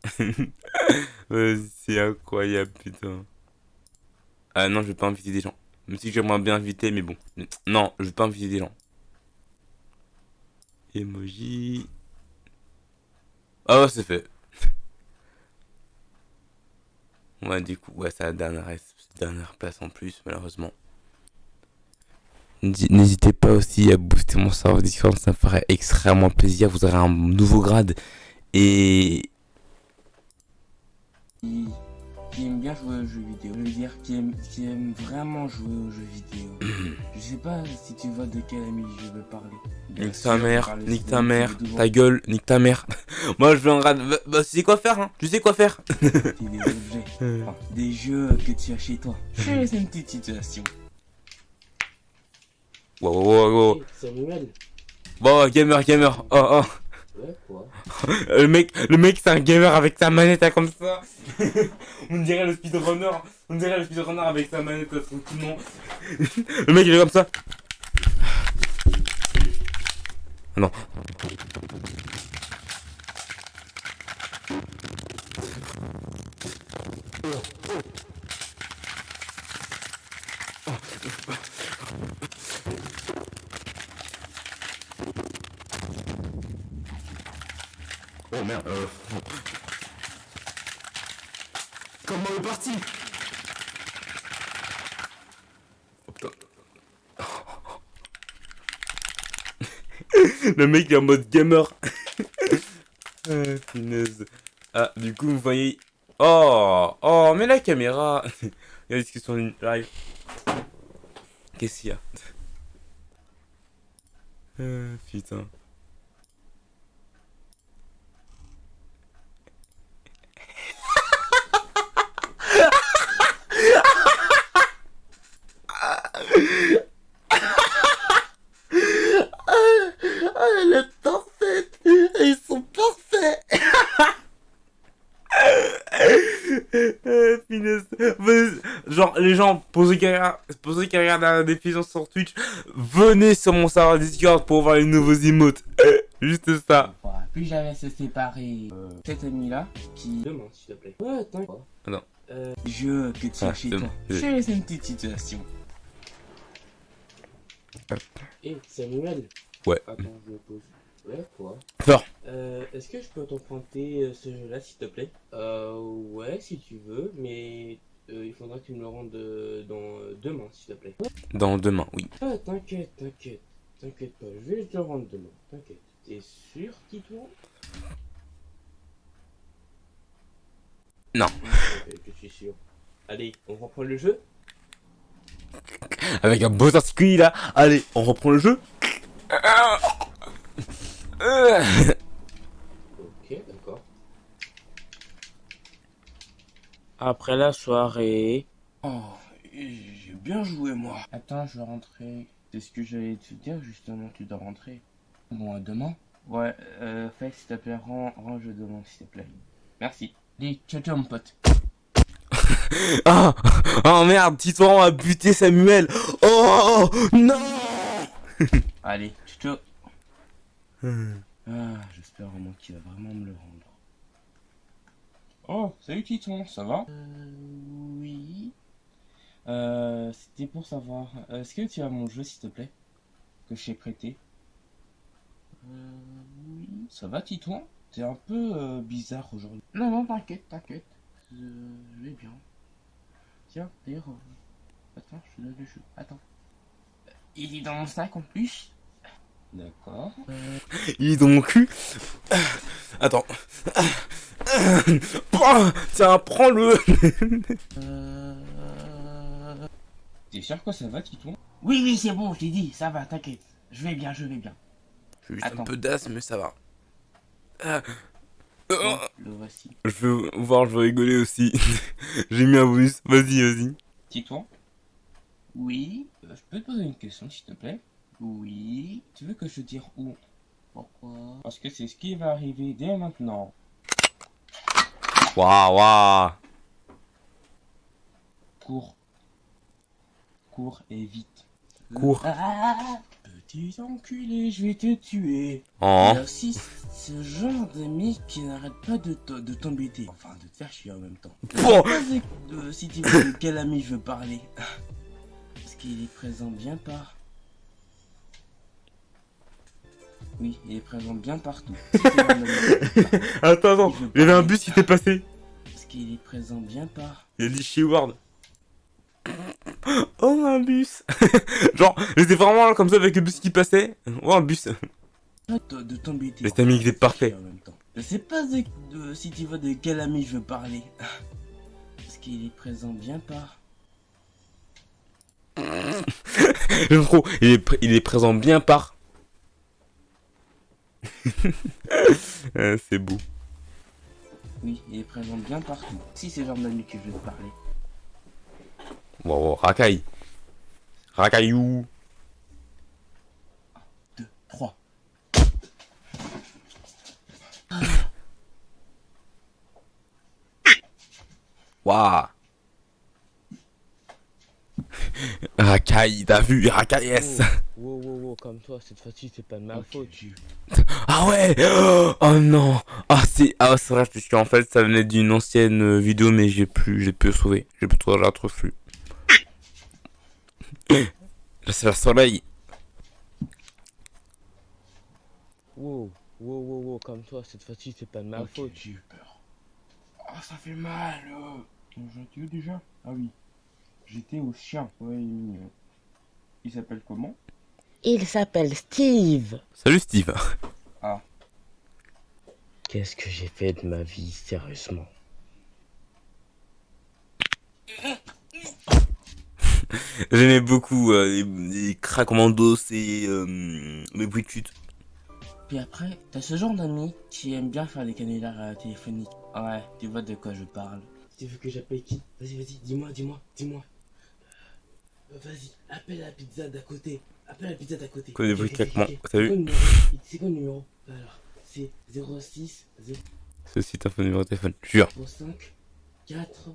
(laughs) c'est incroyable, putain. Ah non, je vais pas inviter des gens. Même si j'aimerais bien inviter, mais bon. Non, je vais pas inviter des gens. Emoji. Ah ouais, c'est fait. (laughs) Ouais, du coup, ouais, c'est la dernière, dernière place en plus, malheureusement. N'hésitez pas aussi à booster mon serveur Discord, ça me ferait extrêmement plaisir. Vous aurez un nouveau grade. Et qui, qui aime bien jouer aux jeux vidéo. Je veux dire, qui aime, qui aime vraiment jouer aux jeux vidéo. (clears throat) je sais pas si tu vois de quel ami je veux parler. Nique ta mère, nique ta mère, ta gueule, nique ta mère. (laughs) Moi je veux un grade. Bah, bah, tu sais quoi faire, hein Tu sais quoi faire (laughs) des objets, (laughs) enfin, des jeux que tu as chez toi. C'est une petite situation. Wow, wow, wow, wow. Samuel Bon, gamer, gamer. Oh, oh. Ouais, quoi (laughs) Le mec, le mec c'est un gamer avec sa manette hein, comme ça. (laughs) On dirait le speedrunner. On dirait le speedrunner avec sa manette là, tranquillement. (laughs) le mec il est comme ça. Ah non. Oh merde. Euh... Comment est parti? Oh. (laughs) Le mec est en mode gamer. (laughs) ah. Ah, du coup, vous voyez, Oh, oh, mais la caméra. Il y a une discussion live? Qu'est-ce qu'il y a? Euh, (laughs) Putain. Elle est parfaite. Ils sont parfaits. (laughs) Finesse. Venez- Genre, les gens, pour ceux qui regardent la diffusion sur Twitch, venez sur mon serveur Discord pour voir les nouveaux emotes. (laughs) Juste ça. Voilà. Plus jamais se séparer. Euh, cet ami-là, qui... Demain, s'il te plaît. Ouais, attends. Non. Euh, Je que tu Ah, as chez demain. toi. Je vais laisser une petite situation. hé, Samuel. Ouais. Attends, je me pose. Ouais, quoi Fort. Euh, est-ce que je peux t'emprunter euh, ce jeu-là, s'il te plaît? Euh, ouais, si tu veux, mais euh, il faudra que tu me le rendes euh, dans euh, demain, s'il te plaît. Dans demain, oui. Ah, t'inquiète, t'inquiète, t'inquiète pas, je vais te le rendre demain, t'inquiète. T'es sûr, Tito Non. Ok, je suis sûr. Allez, on reprend le jeu? Avec un beau article là. Allez, on reprend le jeu. Ok, d'accord. Après la soirée... Oh, j'ai bien joué moi. Attends, je vais rentrer. C'est ce que j'allais te dire justement, tu dois rentrer. Bon, à demain. Ouais, euh, fais s'il te plaît, rends, rends je demande s'il te plaît. Merci. Dis, ciao ciao mon pote. (laughs) Ah, oh merde, Titouan a buté Samuel. Oh non. Allez, ciao ciao. Ah, j'espère vraiment qu'il va vraiment me le rendre. Oh, salut Titon, ça va? Euh, oui. Euh, c'était pour savoir, euh, est-ce que tu as mon jeu s'il te plaît? Que je t'ai prêté Euh, oui. Ça va Titon? T'es un peu euh, bizarre aujourd'hui. Non, non, t'inquiète, t'inquiète. Euh, je vais bien. Tiens, d'ailleurs, euh, attends, je te donne le jeu. Attends. Il est dans mon sac en plus D'accord. (laughs) Il est dans mon cul. (laughs) Attends. (laughs) Tiens, prends-le. Euh... T'es sûr que ça va, Titon Oui, oui, c'est bon, je t'ai dit, ça va, t'inquiète. Je vais bien, je vais bien. J'ai juste un peu d'asthme, mais ça va. Ah. Bon, le voici. Je veux voir, je veux rigoler aussi. J'ai mis un bonus. Vas-y, vas-y. Titon Oui. Euh, je peux te poser une question, s'il te plaît? Oui. Tu veux que je te dise où? Pourquoi? Parce que c'est ce qui va arriver dès maintenant. Waouh, waouh. Cours. Cours et vite. Cours. Ah, petit enculé, je vais te tuer. Oh. Aussi ce genre d'amis qui n'arrête pas de te- de t'embêter. Enfin, de te faire chier en même temps. Bon. Euh, si tu veux de quel ami je veux parler? Parce qu'il est présent bien par. Oui, il est présent bien partout. (laughs) Attends, attends. Il y avait un bus qui était passé. Parce qu'il est présent bien par. Il a dit Sheward. (laughs) Oh, un bus. (laughs) Genre, j'étais vraiment là comme ça avec le bus qui passait. Oh, un bus. De, de t'embêter. Mais il est parfait. En même temps. Je sais pas de- de- si tu vois de quel ami je veux parler. Parce qu'il est présent bien par. J'aime trop. Il est, il est présent bien par. (laughs) Euh, c'est beau. Oui, il est présent bien partout. Si c'est que je veux te parler. Wow, wow, racaille. Racaillou. 2, 3. Waouh. Racaille, t'as vu Racaille, yes. Wow, wow, wow, comme toi, cette fois-ci, c'est pas de ma faute. Ah ouais Oh non Ah c'est ah c'est vrai parce qu'en fait ça venait d'une ancienne euh, vidéo mais j'ai plus j'ai pu sauver. J'ai pu trouver la retrouve plus. Là c'est le soleil. Wow, wow, wow, wow, comme toi, cette fois-ci, c'est pas de ma faute. j'ai eu peur. Ah, ça fait mal. euh. Où déjà? Ah oui. J'étais au chien. Ouais, il s'appelle comment? Il s'appelle Steve. Salut Steve. Ah. Qu'est-ce que j'ai fait de ma vie, sérieusement? (laughs) J'aimais beaucoup euh, les, craquements d'os et euh, les bruits de chute. Puis après, t'as ce genre d'amis qui aiment bien faire des canulars euh, téléphoniques. Ouais, tu vois de quoi je parle. Tu veux que j'appelle qui? Vas-y, vas-y, dis-moi, dis-moi, dis-moi. Euh, Vas-y, appelle la pizza d'à côté. Appelle la pizza d'à côté. Claquements, ok. t'as C'est vu quoi le numéro numéro Alors, c'est 06 Ceci est un faux numéro de téléphone, jure. 05 4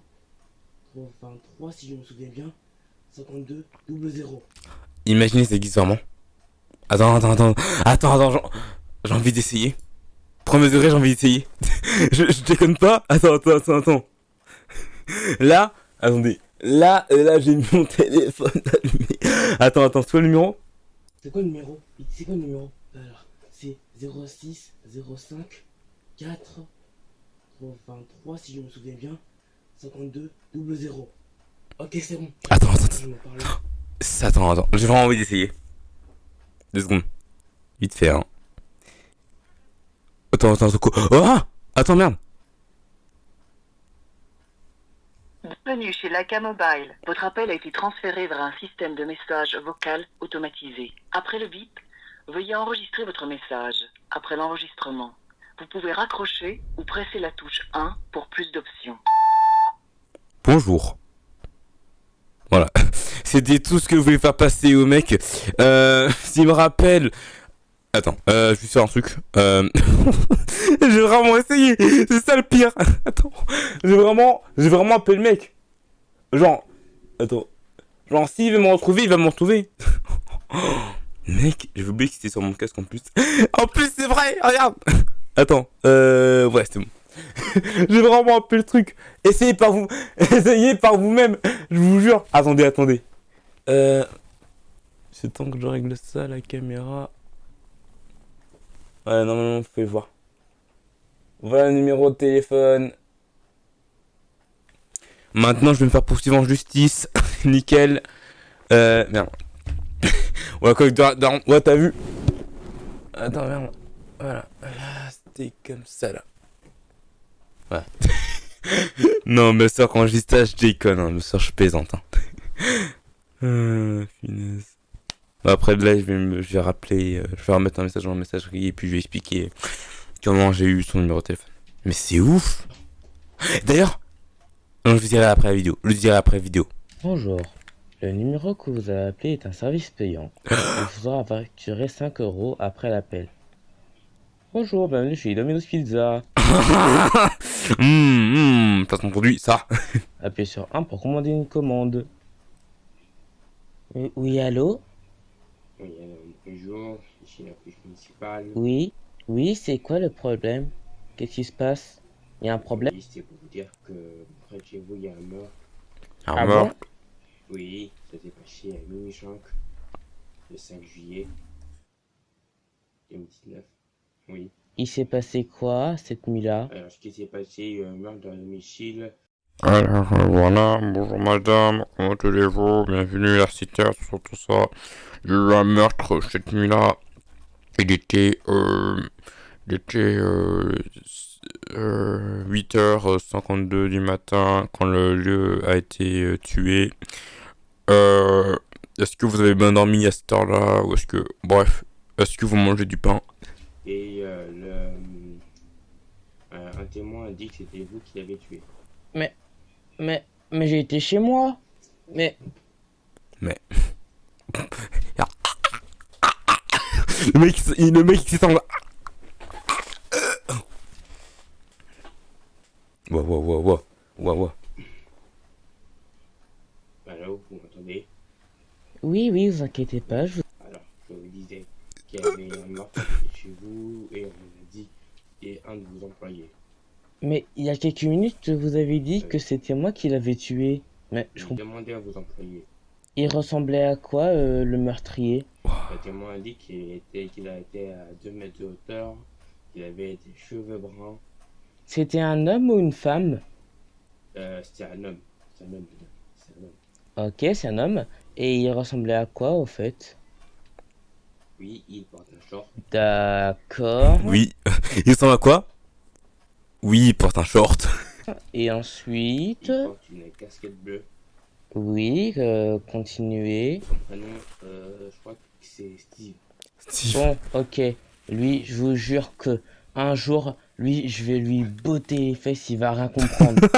23 si je me souviens bien 52 00 Imaginez ça existe vraiment. Attends, attends, attends, attends, attends, j'ai envie d'essayer. Premier degré, j'ai envie d'essayer. (laughs) je, je déconne pas. Attends, attends, attends, attends. Là, attendez. Là, euh, là, j'ai mis mon (laughs) téléphone allumé. Attends, attends, c'est quoi le numéro? C'est quoi le numéro? C'est quoi le numéro? Alors, c'est 06 05 4 23 si je me souviens bien 52 00 Ok, c'est bon. Attends, attends, attends. Attends, attends, j'ai vraiment envie d'essayer. Deux secondes. Vite fait, hein. Attends, attends, attends, quoi? Oh ah Attends, merde. Bienvenue chez Laca Mobile. Votre appel a été transféré vers un système de message vocal automatisé. Après le bip, veuillez enregistrer votre message. Après l'enregistrement, vous pouvez raccrocher ou presser la touche 1 pour plus d'options. Bonjour. Voilà. (laughs) C'était tout ce que je voulais faire passer au mec. Euh, s'il me rappelle... Attends, euh, je vais faire un truc. Euh... (laughs) j'ai vraiment essayé. C'est ça le pire. (laughs) Attends. J'ai vraiment... J'ai vraiment appelé le mec. Genre... Attends. Genre, s'il veut me retrouver, il va me retrouver. (gasps) mec, j'ai oublié que c'était sur mon casque en plus. (laughs) en plus, c'est vrai. Regarde. Attends. Euh... Ouais, c'est bon. j'ai vraiment appelé le truc. Essayez par vous. Essayez par vous-même. Je vous jure. Attendez, attendez. Euh... C'est temps que je règle ça, la caméra. Ouais, normalement, vous pouvez voir. Voilà le numéro de téléphone. Maintenant, je vais me faire poursuivre en justice. (laughs) Nickel. Euh, merde. (laughs) ouais, quoi. Ouais, t'as vu? Attends, merde. Voilà. Là, c'était comme ça, là. Ouais. (laughs) non, ma soeur, quand je ça, je déconne. Hein. Soeur, je plaisante. Euh, finesse. Bah, Après de là, je vais, me, je vais rappeler, euh, je vais remettre un message dans la messagerie et puis je vais expliquer comment j'ai eu son numéro de téléphone. Mais c'est ouf D'ailleurs, je vous dirai après la vidéo. Je vous dirai après la vidéo. Bonjour. Le numéro que vous avez appelé est un service payant. (gasps) Il faudra facturer 5 euros après l'appel. Bonjour, bienvenue chez Domino's Pizza. (laughs) Hum, hum, placement produit, ça. Appuyez sur 1 pour commander une commande. Oui, Oui, alors, bonjour, ici la police municipale. Oui Oui, c'est quoi le problème? Qu'est-ce qui se passe? Il y a un problème? Oui, c'est pour vous dire que près de chez vous, il y a un meurtre. Ah bon Oui, ça s'est passé à minuit 5, le 5 juillet 2019. Oui. Il s'est passé quoi cette nuit-là? Alors, ce qui s'est passé, un meurtre dans le domicile. Alors euh, voilà, bonjour madame, comment allez-vous? Bienvenue à la cité, sur tout ça. J'ai eu un meurtre cette nuit-là. Il était, euh, il était euh, euh, 8h52 du matin quand le lieu a été euh, tué. Euh, est-ce que vous avez bien dormi à cette heure-là Ou est-ce que, bref, est-ce que vous mangez du pain? Et euh, le, euh, un témoin a dit que c'était vous qui l'avez tué. Mais, mais j'ai été chez moi. Mais, Le mec, il- le mec qui s'en va. Ouah, ouah, ouah, ouah. Ouah, ouah. Alors, vous m'entendez? Oui, oui, vous inquiétez pas, je vous... Alors, je vous disais qu'il y avait un meurtre chez vous et on a dit c'était un de vos employés. Mais il y a quelques minutes, vous avez dit que c'était moi qui l'avais tué. Mais je comprends. demandé à vos employés. Il ressemblait à quoi, euh, le meurtrier? Le témoin a dit qu'il était, qu'il a été à 2 mètres de hauteur, qu'il avait des cheveux bruns. C'était un homme ou une femme? Euh, c'était un homme. C'est un homme, un homme. Ok, c'est un homme. Et il ressemblait à quoi, au fait? Oui, il porte un short. D'accord. Oui. (laughs) Il ressemble à quoi? Oui, il porte un short. (laughs) Et ensuite... Il porte une casquette bleue. Oui, euh, continuez. Son prénom, euh, je crois que c'est Steve. Steve. Bon, ok. Lui, je vous jure que un jour, lui, je vais lui botter les fesses, il va rien comprendre. (laughs)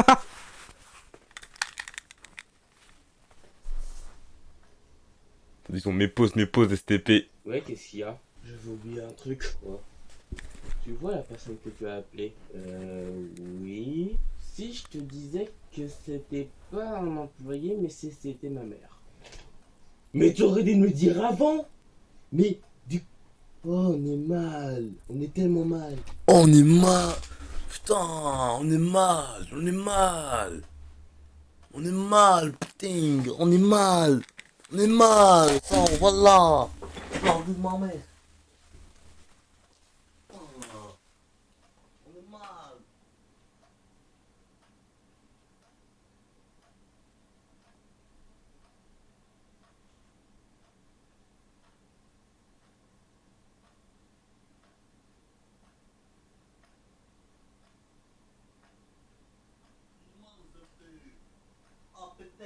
Ils sont mes pauses, mes pauses STP. Ouais, qu'est-ce qu'il y a? J'avais oublié un truc. Quoi? Tu vois la personne que tu as appelée Euh, oui. Si je te disais que c'était pas un employé, mais c'était ma mère. Mais tu aurais dû me dire avant Mais du... Oh, on est mal. On est tellement mal. On est mal. Putain, on est mal. On est mal. On est mal, putain. On est mal. On est mal. Ça, voilà. Non, de ma mère. Putain. On est mal. Oh putain,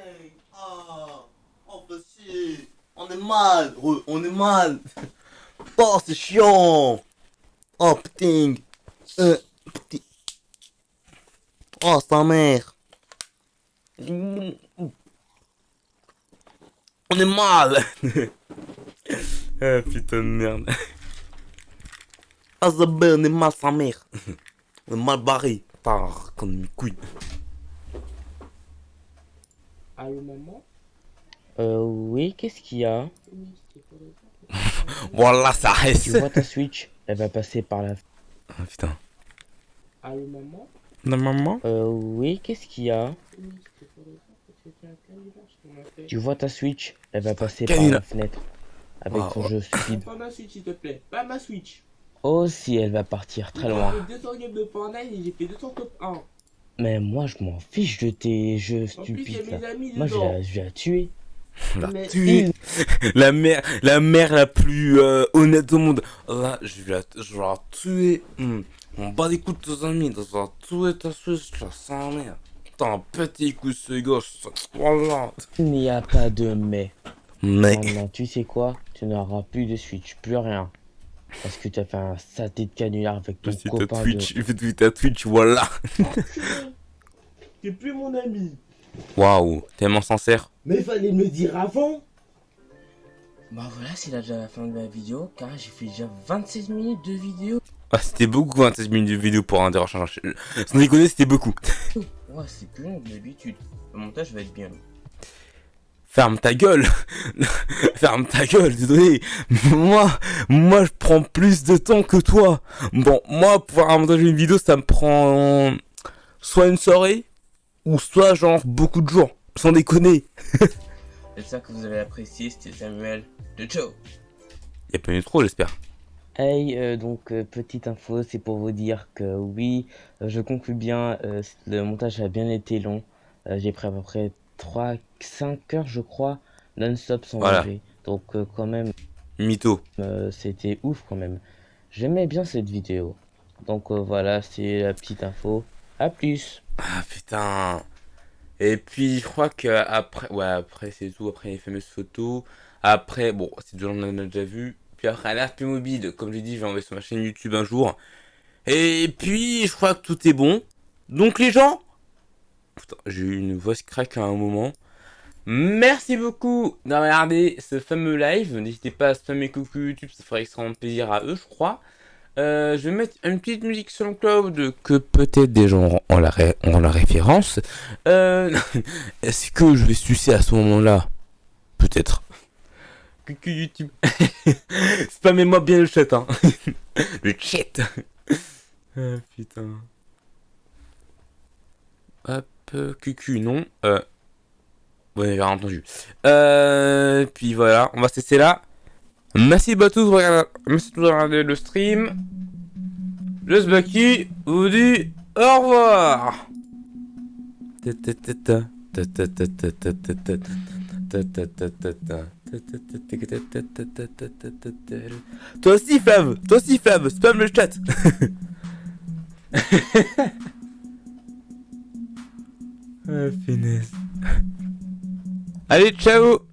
ah, oh si, on est mal, re- on est mal. (laughs) Oh c'est chiant. Oh euh, putain. Oh sa mère. On est mal. Ah (laughs) putain de merde. (laughs) Ah ça on est mal sa mère. On est mal barré. Putain, comme mes couilles. Allô, maman euh, oui, qu'est-ce qu'il y a? (laughs) Voilà, ça reste. Tu vois ta Switch Elle va passer par la... Ah putain. Allô, maman La maman Euh, oui, qu'est-ce qu'il y a? Tu vois ta Switch Elle va passer par la fenêtre. Avec Ah, ton ouais. jeu stupide. Pas ma Switch, s'il te plaît. Pas ma Switch. Oh, si, elle va partir très loin. J'ai fait 200 games de Fortnite et j'ai fait 200 top 1. Mais moi, je m'en fiche de tes jeux plus, stupides, là. Moi, je la- je la tuer. La Mais- tuer. (laughs) La mère, la mère la plus euh, honnête au monde. Là, je vais la, je vais la tuer. Hmm. On bat les coups de tes amis. Je vais la tuer ta Switch, la sa mère. Putain, pète les couilles ce gosse. Voilà. Il n'y a pas de mais. Mec. Maintenant, tu sais quoi? Tu n'auras plus de Switch, plus rien. Parce que tu as fait un saté de canular avec ton ta copain Twitch, de... (laughs) ta Twitch, voilà. (laughs) T'es plus mon ami. Waouh, tellement sincère. Mais fallait me dire avant. Bah voilà, c'est là déjà la fin de la vidéo, car j'ai fait déjà 26 minutes de vidéo. Ah, c'était beaucoup 26 minutes de vidéo pour un dérochage. Sans déconner, c'était beaucoup. Ouais, c'est plus long que d'habitude. Le montage va être bien long. Ferme ta gueule (laughs) Ferme ta gueule, désolé Moi, moi je prends plus de temps que toi Bon, moi pour montager une vidéo ça me prend soit une soirée ou soit genre beaucoup de jours, sans déconner (laughs) J'espère que vous avez apprécié, c'était Samuel de Joe. Y'a pas eu trop j'espère. Hey, euh, donc euh, petite info, c'est pour vous dire que oui, euh, je conclus bien, euh, le montage a bien été long. Euh, J'ai pris à peu près 3-5 heures, je crois, non-stop sans Voilà. manger. Donc euh, quand même, Mytho. euh, c'était ouf quand même. J'aimais bien cette vidéo. Donc euh, voilà, c'est la petite info. À plus Ah putain Et puis je crois que après, ouais après c'est tout, après les fameuses photos, après, bon c'est déjà on en a déjà vu, puis après l'RP mobile, comme j'ai dit je vais envoyer sur ma chaîne YouTube un jour, et puis je crois que tout est bon, donc les gens, putain j'ai eu une voix craque à un moment, merci beaucoup d'avoir regardé ce fameux live, n'hésitez pas à spammer coucou YouTube, ça ferait extrêmement plaisir à eux je crois, euh, je vais mettre une petite musique sur le cloud que peut-être des gens ont la, ré- ont la référence. Euh, (laughs) Est-ce que je vais sucer à ce moment-là? Peut-être. Coucou YouTube. (laughs) Spammez-moi bien le chat, hein. (laughs) le chat. ah putain. Hop, cucu, non. Euh. Ouais, j'ai rien entendu. Euh, puis voilà, on va cesser là. Merci à tous, de regarder le stream. Le Sbaki vous dit au revoir. Toi aussi Flav, toi aussi Flav, spam le chat. (laughs) ah finesse. Allez, ciao